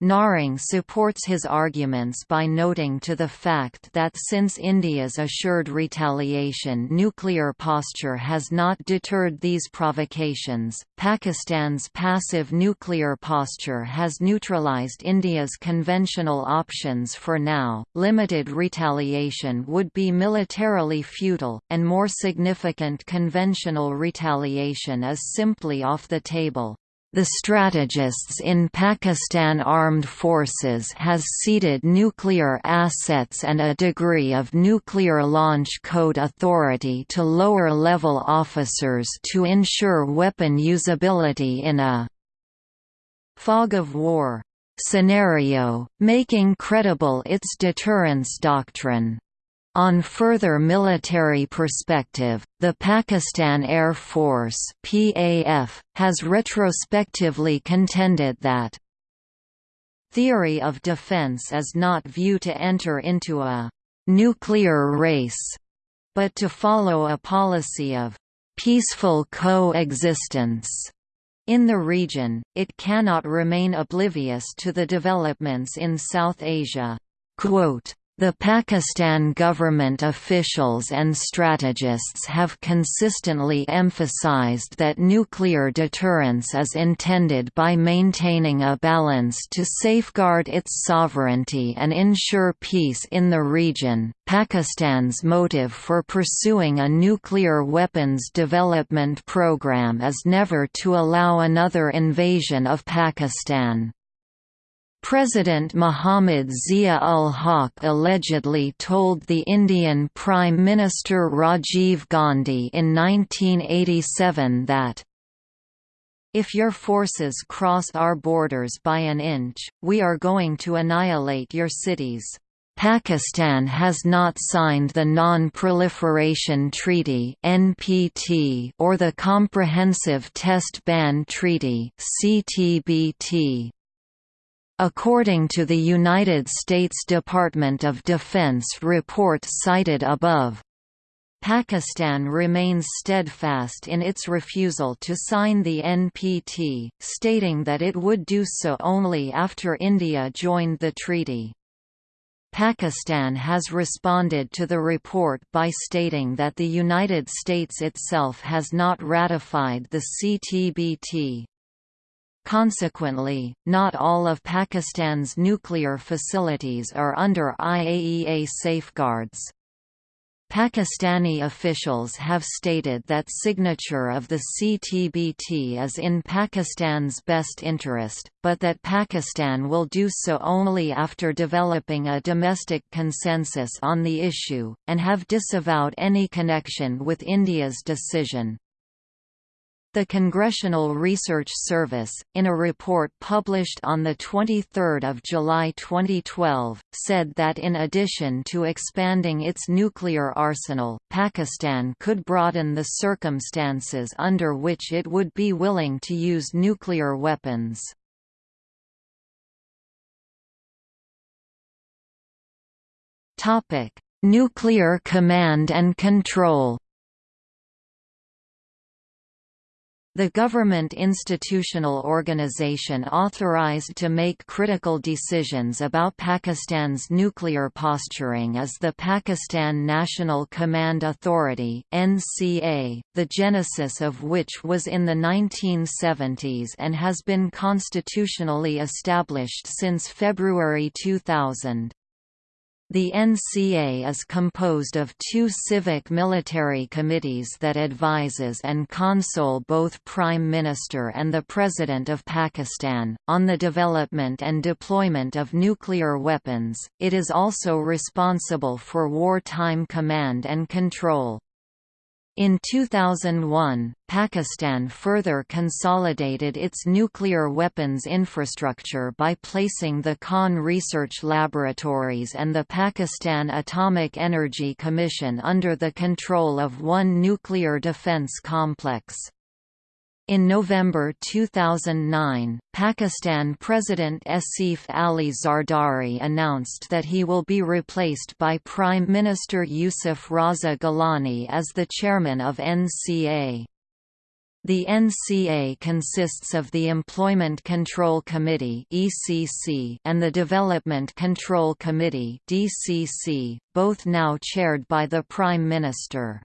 Narang supports his arguments by noting to the fact that since India's assured retaliation nuclear posture has not deterred these provocations, Pakistan's passive nuclear posture has neutralized India's conventional options for now. Limited retaliation would be militarily futile, and more significant conventional retaliation is simply off the table. The strategists in Pakistan Armed Forces has ceded nuclear assets and a degree of nuclear launch code authority to lower-level officers to ensure weapon usability in a «fog of war» scenario, making credible its deterrence doctrine. On further military perspective, the Pakistan Air Force PAF, has retrospectively contended that theory of defense is not view to enter into a «nuclear race», but to follow a policy of «peaceful coexistence». In the region, it cannot remain oblivious to the developments in South Asia. Quote, the Pakistan government officials and strategists have consistently emphasized that nuclear deterrence is intended by maintaining a balance to safeguard its sovereignty and ensure peace in the region. Pakistan's motive for pursuing a nuclear weapons development program is never to allow another invasion of Pakistan. President Muhammad Zia-ul-Haq allegedly told the Indian Prime Minister Rajiv Gandhi in 1987 that if your forces cross our borders by an inch, we are going to annihilate your cities. Pakistan has not signed the Non-Proliferation Treaty (NPT) or the Comprehensive Test Ban Treaty (CTBT). According to the United States Department of Defense report cited above, Pakistan remains steadfast in its refusal to sign the NPT, stating that it would do so only after India joined the treaty. Pakistan has responded to the report by stating that the United States itself has not ratified the CTBT. Consequently, not all of Pakistan's nuclear facilities are under IAEA safeguards. Pakistani officials have stated that signature of the CTBT is in Pakistan's best interest, but that Pakistan will do so only after developing a domestic consensus on the issue, and have disavowed any connection with India's decision. The Congressional Research Service, in a report published on 23 July 2012, said that in addition to expanding its nuclear arsenal, Pakistan could broaden the circumstances under which it would be willing to use nuclear weapons. Nuclear command and control The government institutional organization authorized to make critical decisions about Pakistan's nuclear posturing is the Pakistan National Command Authority (NCA), the genesis of which was in the 1970s and has been constitutionally established since February 2000. The NCA is composed of two civic-military committees that advises and console both Prime Minister and the President of Pakistan, on the development and deployment of nuclear weapons. It is also responsible for wartime command and control. In 2001, Pakistan further consolidated its nuclear weapons infrastructure by placing the Khan Research Laboratories and the Pakistan Atomic Energy Commission under the control of one nuclear defense complex. In November 2009, Pakistan President Asif Ali Zardari announced that he will be replaced by Prime Minister Yusuf Raza Gilani as the chairman of NCA. The NCA consists of the Employment Control Committee (ECC) and the Development Control Committee (DCC), both now chaired by the Prime Minister.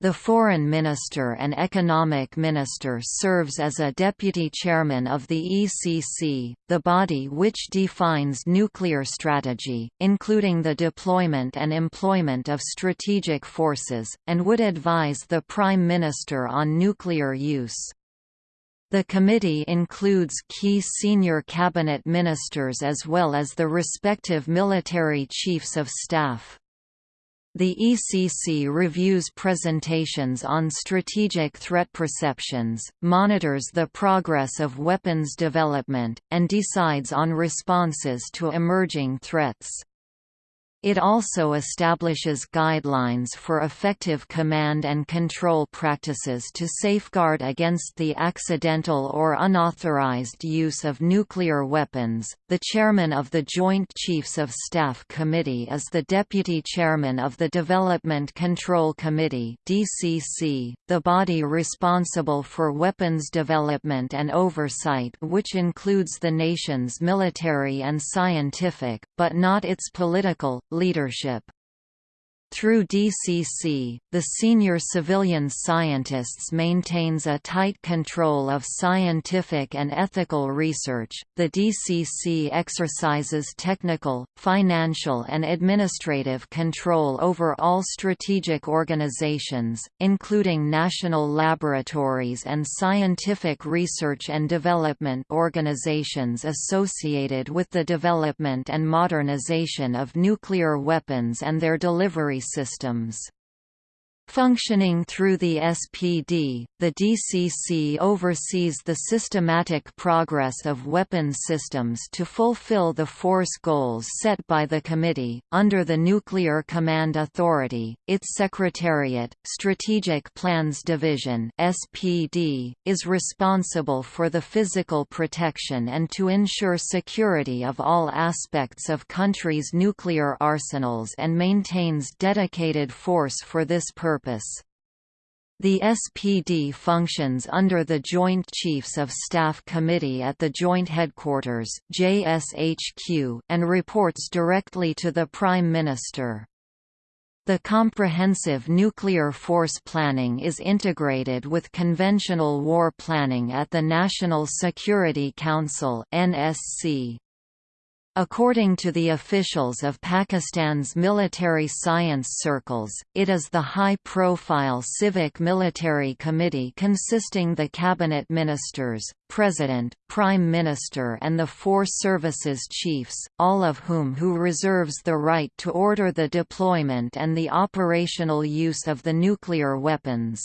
The Foreign Minister and Economic Minister serves as a deputy chairman of the ECC, the body which defines nuclear strategy, including the deployment and employment of strategic forces, and would advise the Prime Minister on nuclear use. The committee includes key senior cabinet ministers as well as the respective military chiefs of staff. The ECC reviews presentations on strategic threat perceptions, monitors the progress of weapons development, and decides on responses to emerging threats. It also establishes guidelines for effective command and control practices to safeguard against the accidental or unauthorized use of nuclear weapons. The chairman of the Joint Chiefs of Staff Committee is the deputy chairman of the Development Control Committee (DCC), the body responsible for weapons development and oversight, which includes the nation's military and scientific, but not its political leadership through DCC, the senior civilian scientists maintains a tight control of scientific and ethical research. The DCC exercises technical, financial and administrative control over all strategic organizations, including national laboratories and scientific research and development organizations associated with the development and modernization of nuclear weapons and their delivery systems. Functioning through the SPD, the DCC oversees the systematic progress of weapon systems to fulfill the force goals set by the Committee. Under the Nuclear Command Authority, its Secretariat, Strategic Plans Division (SPD), is responsible for the physical protection and to ensure security of all aspects of countries' nuclear arsenals and maintains dedicated force for this purpose purpose. The SPD functions under the Joint Chiefs of Staff Committee at the Joint Headquarters JSHQ, and reports directly to the Prime Minister. The comprehensive nuclear force planning is integrated with conventional war planning at the National Security Council NSC. According to the officials of Pakistan's military science circles, it is the high-profile Civic Military Committee consisting the cabinet ministers, president, prime minister and the four services chiefs, all of whom who reserves the right to order the deployment and the operational use of the nuclear weapons.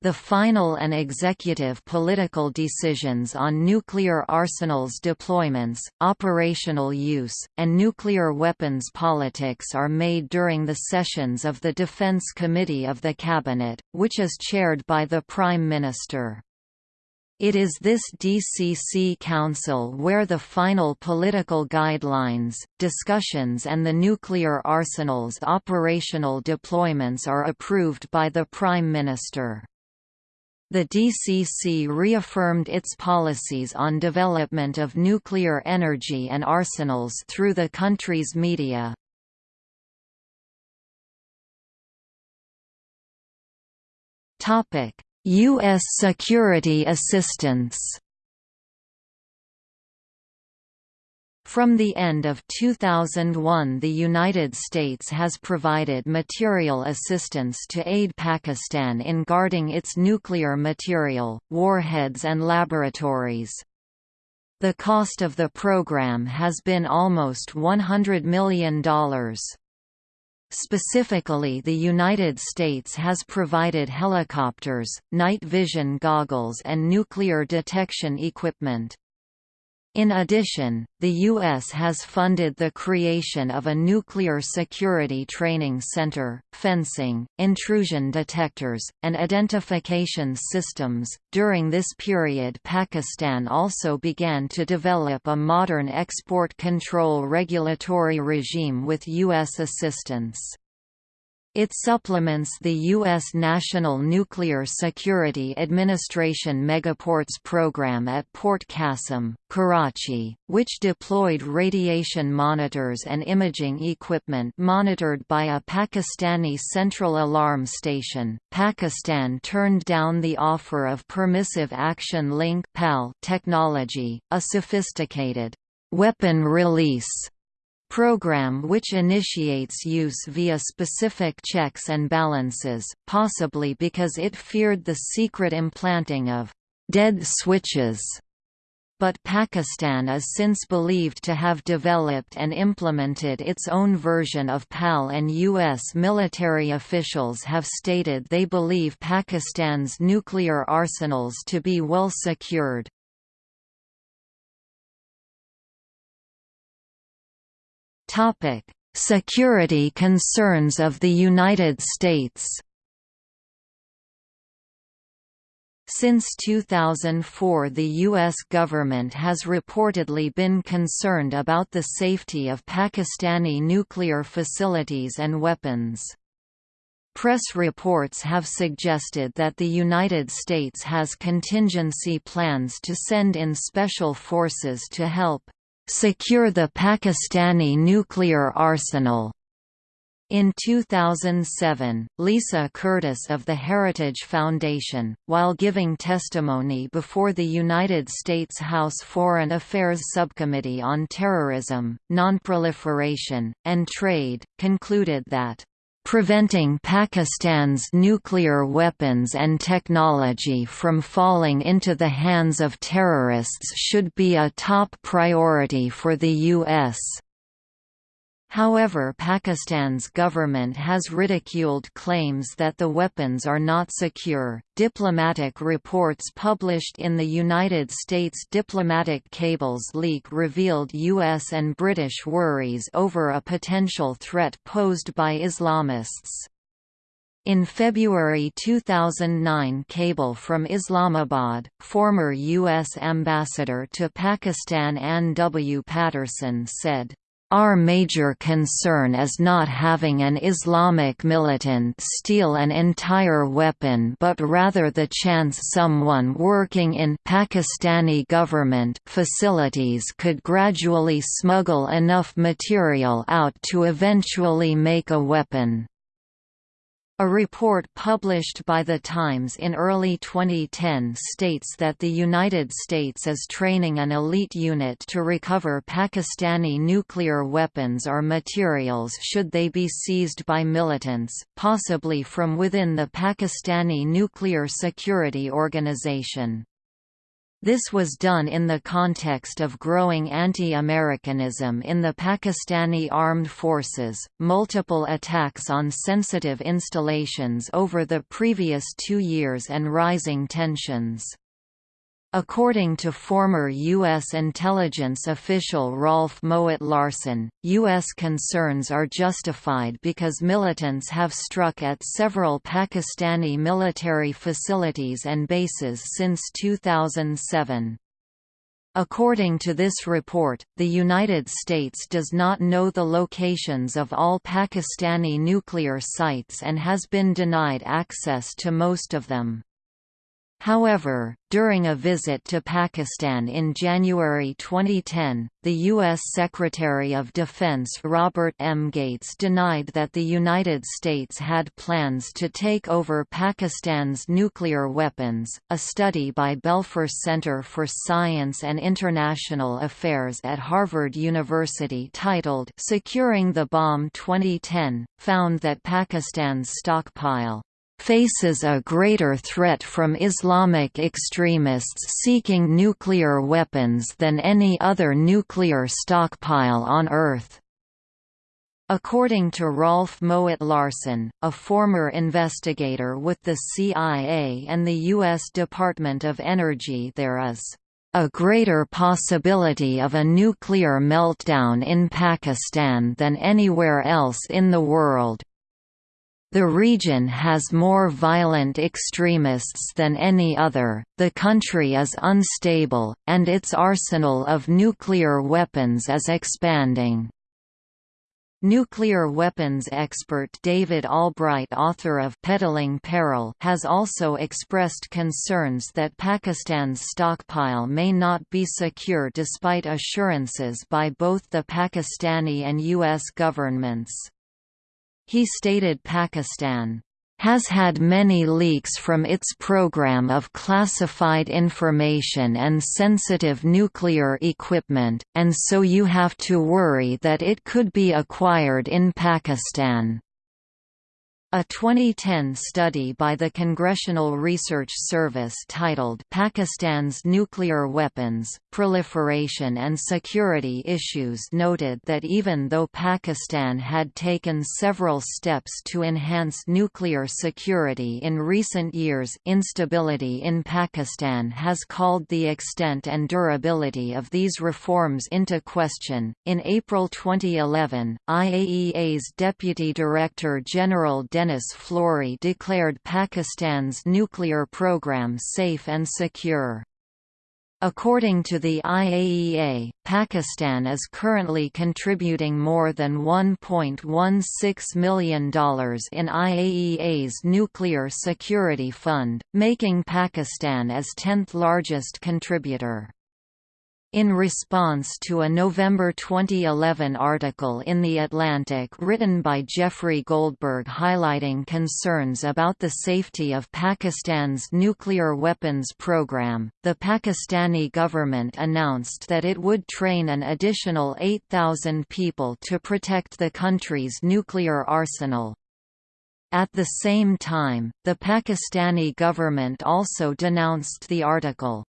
The final and executive political decisions on nuclear arsenals deployments, operational use, and nuclear weapons politics are made during the sessions of the Defense Committee of the Cabinet, which is chaired by the Prime Minister. It is this DCC Council where the final political guidelines, discussions and the nuclear arsenal's operational deployments are approved by the Prime Minister. The DCC reaffirmed its policies on development of nuclear energy and arsenals through the country's media. U.S. security assistance From the end of 2001 the United States has provided material assistance to aid Pakistan in guarding its nuclear material, warheads and laboratories. The cost of the program has been almost $100 million. Specifically the United States has provided helicopters, night vision goggles and nuclear detection equipment. In addition, the U.S. has funded the creation of a nuclear security training center, fencing, intrusion detectors, and identification systems. During this period, Pakistan also began to develop a modern export control regulatory regime with U.S. assistance. It supplements the U.S. National Nuclear Security Administration Megaports program at Port Qasim, Karachi, which deployed radiation monitors and imaging equipment monitored by a Pakistani central alarm station. Pakistan turned down the offer of Permissive Action Link technology, a sophisticated weapon release program which initiates use via specific checks and balances, possibly because it feared the secret implanting of «dead switches». But Pakistan is since believed to have developed and implemented its own version of PAL and U.S. military officials have stated they believe Pakistan's nuclear arsenals to be well secured. Topic: Security concerns of the United States. Since 2004 the U.S. government has reportedly been concerned about the safety of Pakistani nuclear facilities and weapons. Press reports have suggested that the United States has contingency plans to send in special forces to help secure the Pakistani nuclear arsenal. In 2007, Lisa Curtis of the Heritage Foundation, while giving testimony before the United States House Foreign Affairs Subcommittee on Terrorism, Nonproliferation, and Trade, concluded that Preventing Pakistan's nuclear weapons and technology from falling into the hands of terrorists should be a top priority for the U.S. However Pakistan's government has ridiculed claims that the weapons are not secure. Diplomatic reports published in the United States Diplomatic Cables leak revealed US and British worries over a potential threat posed by Islamists. In February 2009 cable from Islamabad, former U.S. ambassador to Pakistan Ann W. Patterson said, our major concern is not having an Islamic militant steal an entire weapon but rather the chance someone working in Pakistani government facilities could gradually smuggle enough material out to eventually make a weapon. A report published by The Times in early 2010 states that the United States is training an elite unit to recover Pakistani nuclear weapons or materials should they be seized by militants, possibly from within the Pakistani Nuclear Security Organization. This was done in the context of growing anti-Americanism in the Pakistani armed forces, multiple attacks on sensitive installations over the previous two years and rising tensions. According to former U.S. intelligence official Rolf Mowatt-Larssen, U.S. concerns are justified because militants have struck at several Pakistani military facilities and bases since 2007. According to this report, the United States does not know the locations of all Pakistani nuclear sites and has been denied access to most of them. However, during a visit to Pakistan in January 2010, the U.S. Secretary of Defense Robert M. Gates denied that the United States had plans to take over Pakistan's nuclear weapons. A study by Belfer Center for Science and International Affairs at Harvard University titled Securing the Bomb 2010 found that Pakistan's stockpile faces a greater threat from Islamic extremists seeking nuclear weapons than any other nuclear stockpile on Earth. According to Rolf Mowatt-Larssen, a former investigator with the CIA and the U.S. Department of Energy there is a greater possibility of a nuclear meltdown in Pakistan than anywhere else in the world. The region has more violent extremists than any other, the country is unstable, and its arsenal of nuclear weapons is expanding. Nuclear weapons expert David Albright author of Peddling Peril has also expressed concerns that Pakistan's stockpile may not be secure despite assurances by both the Pakistani and U.S. governments. He stated Pakistan has had many leaks from its program of classified information and sensitive nuclear equipment, and so you have to worry that it could be acquired in Pakistan. A 2010 study by the Congressional Research Service titled Pakistan's Nuclear Weapons, Proliferation and Security Issues noted that even though Pakistan had taken several steps to enhance nuclear security in recent years instability in Pakistan has called the extent and durability of these reforms into question. In April 2011, IAEA's Deputy Director General Denis Flory declared Pakistan's nuclear program safe and secure. According to the IAEA, Pakistan is currently contributing more than $1.16 million in IAEA's Nuclear Security Fund, making Pakistan as 10th largest contributor. In response to a November 2011 article in The Atlantic written by Jeffrey Goldberg highlighting concerns about the safety of Pakistan's nuclear weapons program, the Pakistani government announced that it would train an additional 8,000 people to protect the country's nuclear arsenal. At the same time, the Pakistani government also denounced the article.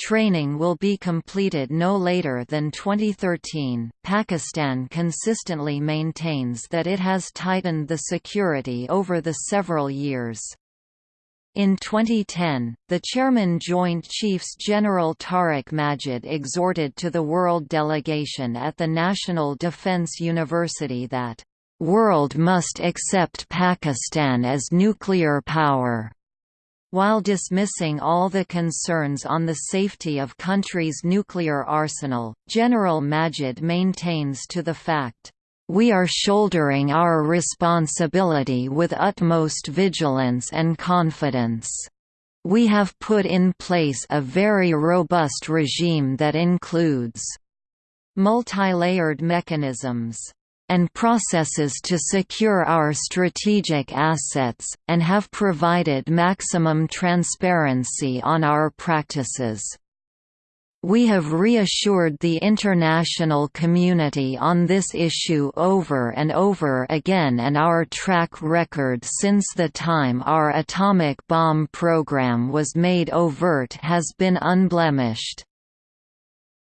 Training will be completed no later than 2013. Pakistan consistently maintains that it has tightened the security over the several years. In 2010, the chairman Joint Chiefs General Tariq Majid exhorted to the world delegation at the National Defense University that, "...world must accept Pakistan as nuclear power." While dismissing all the concerns on the safety of country's nuclear arsenal, General Majid maintains to the fact, we are shouldering our responsibility with utmost vigilance and confidence. We have put in place a very robust regime that includes multi-layered mechanisms and processes to secure our strategic assets, and have provided maximum transparency on our practices. We have reassured the international community on this issue over and over again and our track record since the time our atomic bomb program was made overt has been unblemished.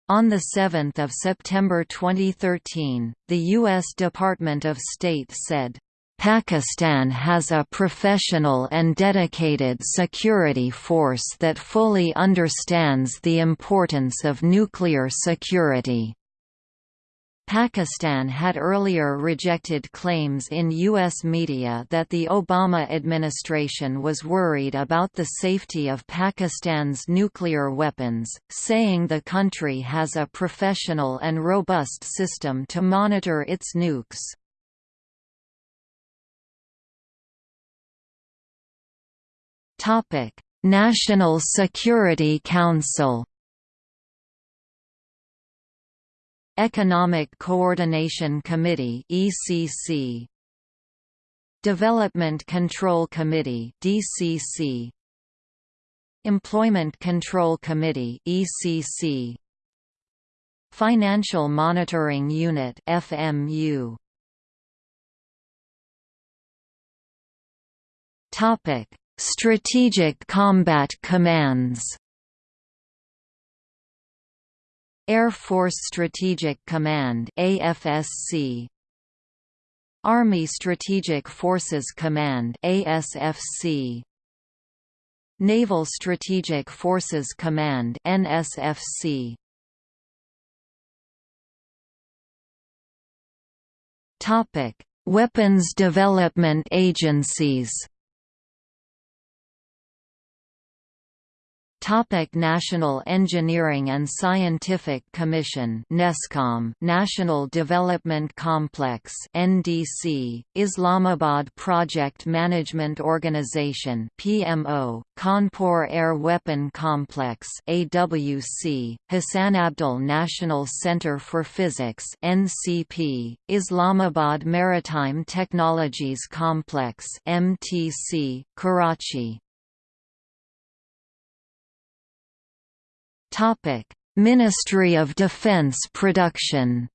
On 7 September 2013, the U.S. Department of State said, Pakistan has a professional and dedicated security force that fully understands the importance of nuclear security. Pakistan had earlier rejected claims in U.S. media that the Obama administration was worried about the safety of Pakistan's nuclear weapons, saying the country has a professional and robust system to monitor its nukes. National Security Council. Economic Coordination Committee (ECC). Development Control Committee (DCC). Employment Control Committee (ECC). Financial Monitoring Unit (FMU). Topic: Strategic Combat Commands Air Force Strategic Command AFSC Army Strategic Forces Command ASFC Naval Strategic Forces Command NSFC Topic Weapons Development Agencies Topic National Engineering and Scientific Commission NESCOM National Development Complex NDC Islamabad Project Management Organization PMO Khanpur Air Weapon Complex AWC Hasan Abdal National Center for Physics NCP Islamabad Maritime Technologies Complex MTC Karachi Ministry of Defense Production.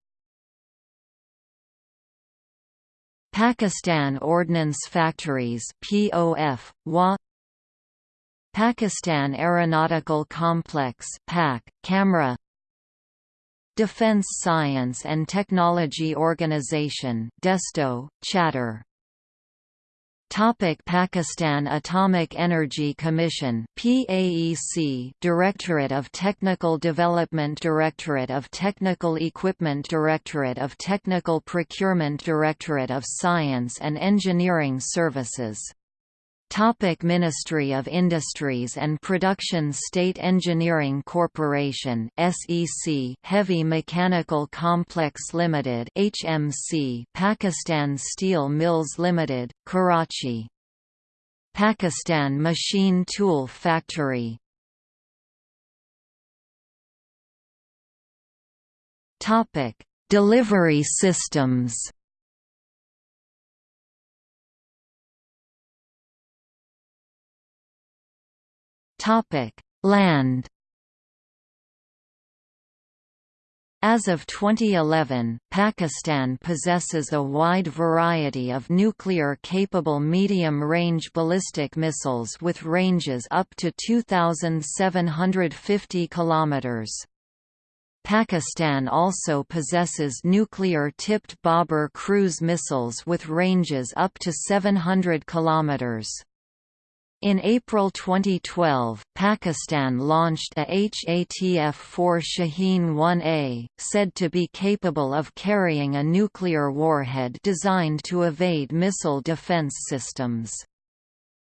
Pakistan Ordnance Factories (POF) Wah Pakistan Aeronautical Complex (PAC) Kamra. Defense Science and Technology Organization DESTO Chattar Topic Pakistan Atomic Energy Commission PAEC Directorate of Technical Development Directorate of Technical Equipment Directorate of Technical Procurement Directorate of Science and Engineering Services Topic Ministry of Industries and Production State Engineering Corporation SEC Heavy Mechanical Complex Limited HMC Pakistan Steel Mills Limited Karachi. Pakistan Machine Tool Factory. Topic Delivery systems Land. As of 2011, Pakistan possesses a wide variety of nuclear-capable medium-range ballistic missiles with ranges up to 2,750 kilometers. Pakistan also possesses nuclear-tipped Babur cruise missiles with ranges up to 700 kilometers. In April 2012, Pakistan launched a HATF-4 Shaheen-1A, said to be capable of carrying a nuclear warhead designed to evade missile defense systems.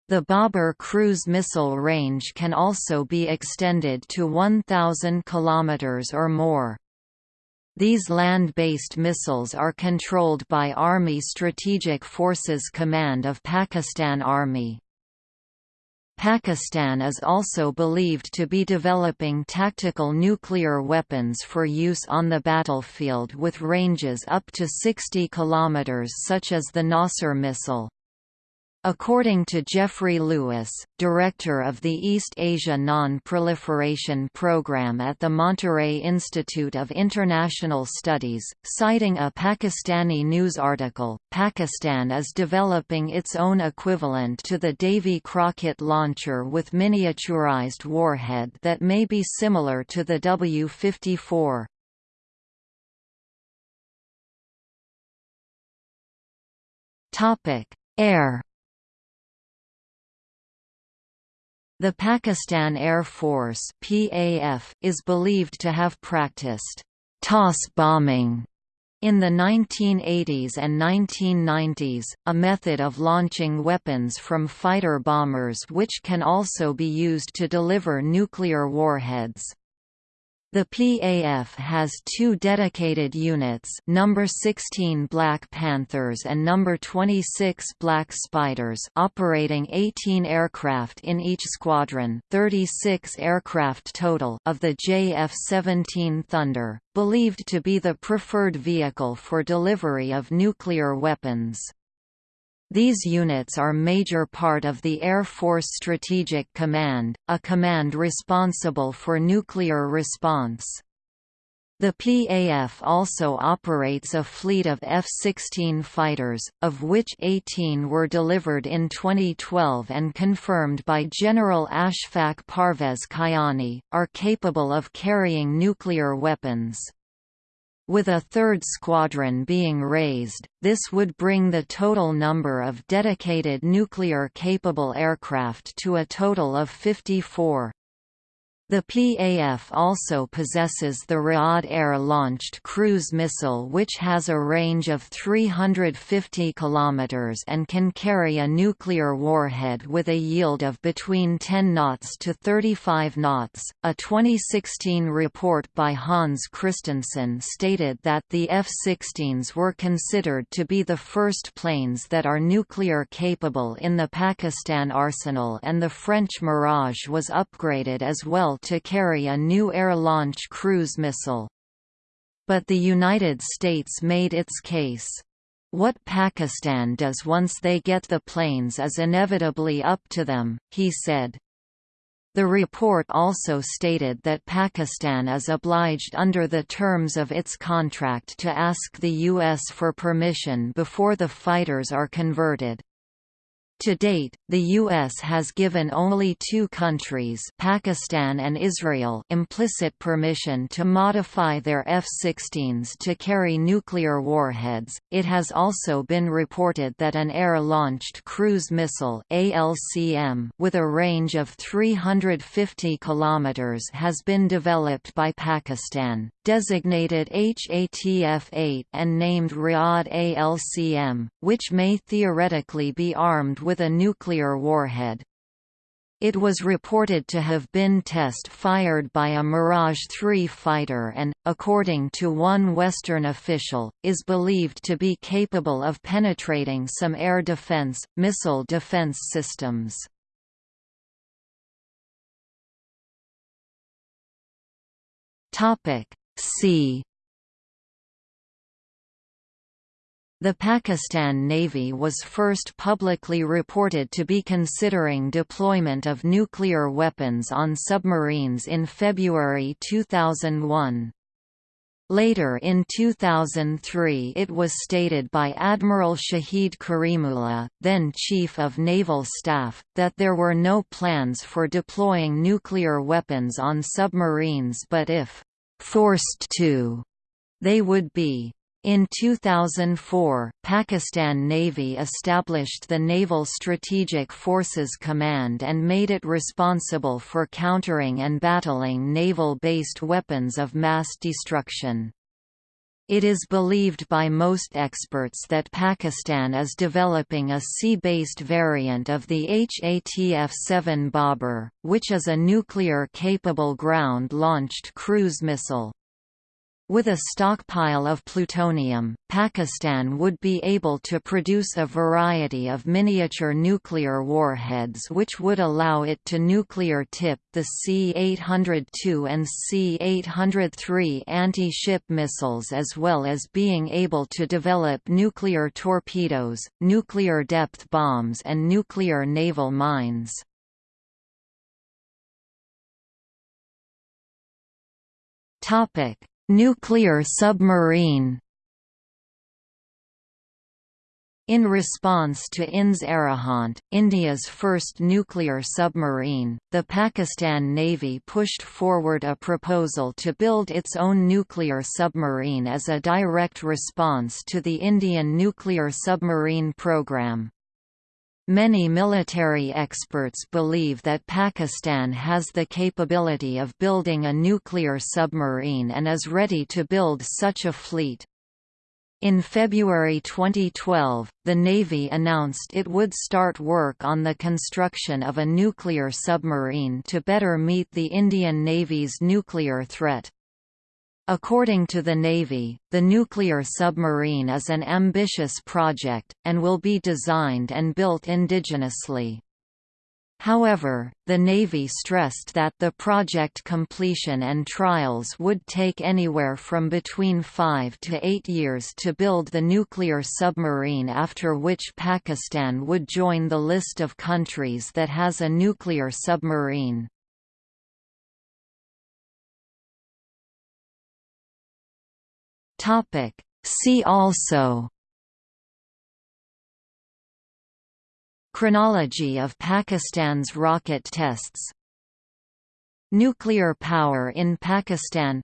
The Babur cruise missile range can also be extended to 1,000 km or more. These land-based missiles are controlled by Army Strategic Forces Command of Pakistan Army. Pakistan is also believed to be developing tactical nuclear weapons for use on the battlefield with ranges up to 60 km such as the Nasr missile. According to Jeffrey Lewis, director of the East Asia Non-Proliferation Program at the Monterey Institute of International Studies, citing a Pakistani news article, Pakistan is developing its own equivalent to the Davy Crockett launcher with miniaturized warhead that may be similar to the W-54. Air The Pakistan Air Force (PAF) is believed to have practiced toss bombing in the 1980s and 1990s, a method of launching weapons from fighter bombers which can also be used to deliver nuclear warheads. The PAF has two dedicated units number 16 Black Panthers and number 26 Black Spiders operating 18 aircraft in each squadron 36 aircraft total of the JF-17 Thunder, believed to be the preferred vehicle for delivery of nuclear weapons. These units are major part of the Air Force Strategic Command, a command responsible for nuclear response. The PAF also operates a fleet of F-16 fighters, of which 18 were delivered in 2012 and confirmed by General Ashfaq Parvez Kayani, are capable of carrying nuclear weapons. With a third squadron being raised, this would bring the total number of dedicated nuclear-capable aircraft to a total of 54. The PAF also possesses the Ra'ad air-launched cruise missile which has a range of 350 km and can carry a nuclear warhead with a yield of between 10 knots to 35 knots. A 2016 report by Hans Kristensen stated that the F-16s were considered to be the first planes that are nuclear capable in the Pakistan arsenal and the French Mirage was upgraded as well to carry a new air-launch cruise missile. But the United States made its case. What Pakistan does once they get the planes is inevitably up to them, he said. The report also stated that Pakistan is obliged under the terms of its contract to ask the U.S. for permission before the fighters are converted. To date, the U.S. has given only two countries Pakistan and Israel implicit permission to modify their F-16s to carry nuclear warheads. It has also been reported that an air-launched cruise missile ALCM with a range of 350 km has been developed by Pakistan, designated HATF-8 and named Ra'ad ALCM, which may theoretically be armed with a nuclear warhead. It was reported to have been test-fired by a Mirage 3 fighter and, according to one Western official, is believed to be capable of penetrating some air defense, missile defense systems. See The Pakistan Navy was first publicly reported to be considering deployment of nuclear weapons on submarines in February 2001. Later in 2003 it was stated by Admiral Shahid Karimullah, then Chief of Naval Staff, that there were no plans for deploying nuclear weapons on submarines but if «forced to», they would be in 2004, Pakistan Navy established the Naval Strategic Forces Command and made it responsible for countering and battling naval-based weapons of mass destruction. It is believed by most experts that Pakistan is developing a sea-based variant of the HATF-7 Babur, which is a nuclear-capable ground-launched cruise missile. With a stockpile of plutonium, Pakistan would be able to produce a variety of miniature nuclear warheads which would allow it to nuclear tip the C-802 and C-803 anti-ship missiles as well as being able to develop nuclear torpedoes, nuclear depth bombs and nuclear naval mines. Topic Nuclear submarine in response to INS Arihant, India's first nuclear submarine, the Pakistan Navy pushed forward a proposal to build its own nuclear submarine as a direct response to the Indian nuclear submarine program. Many military experts believe that Pakistan has the capability of building a nuclear submarine and is ready to build such a fleet. In February 2012, the Navy announced it would start work on the construction of a nuclear submarine to better meet the Indian Navy's nuclear threat. According to the Navy, the nuclear submarine is an ambitious project, and will be designed and built indigenously. However, the Navy stressed that the project completion and trials would take anywhere from between five to eight years to build the nuclear submarine after which Pakistan would join the list of countries that has a nuclear submarine. Topic. See also Chronology of Pakistan's rocket tests Nuclear power in Pakistan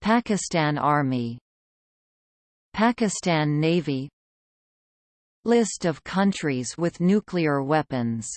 Pakistan Army Pakistan Navy List of countries with nuclear weapons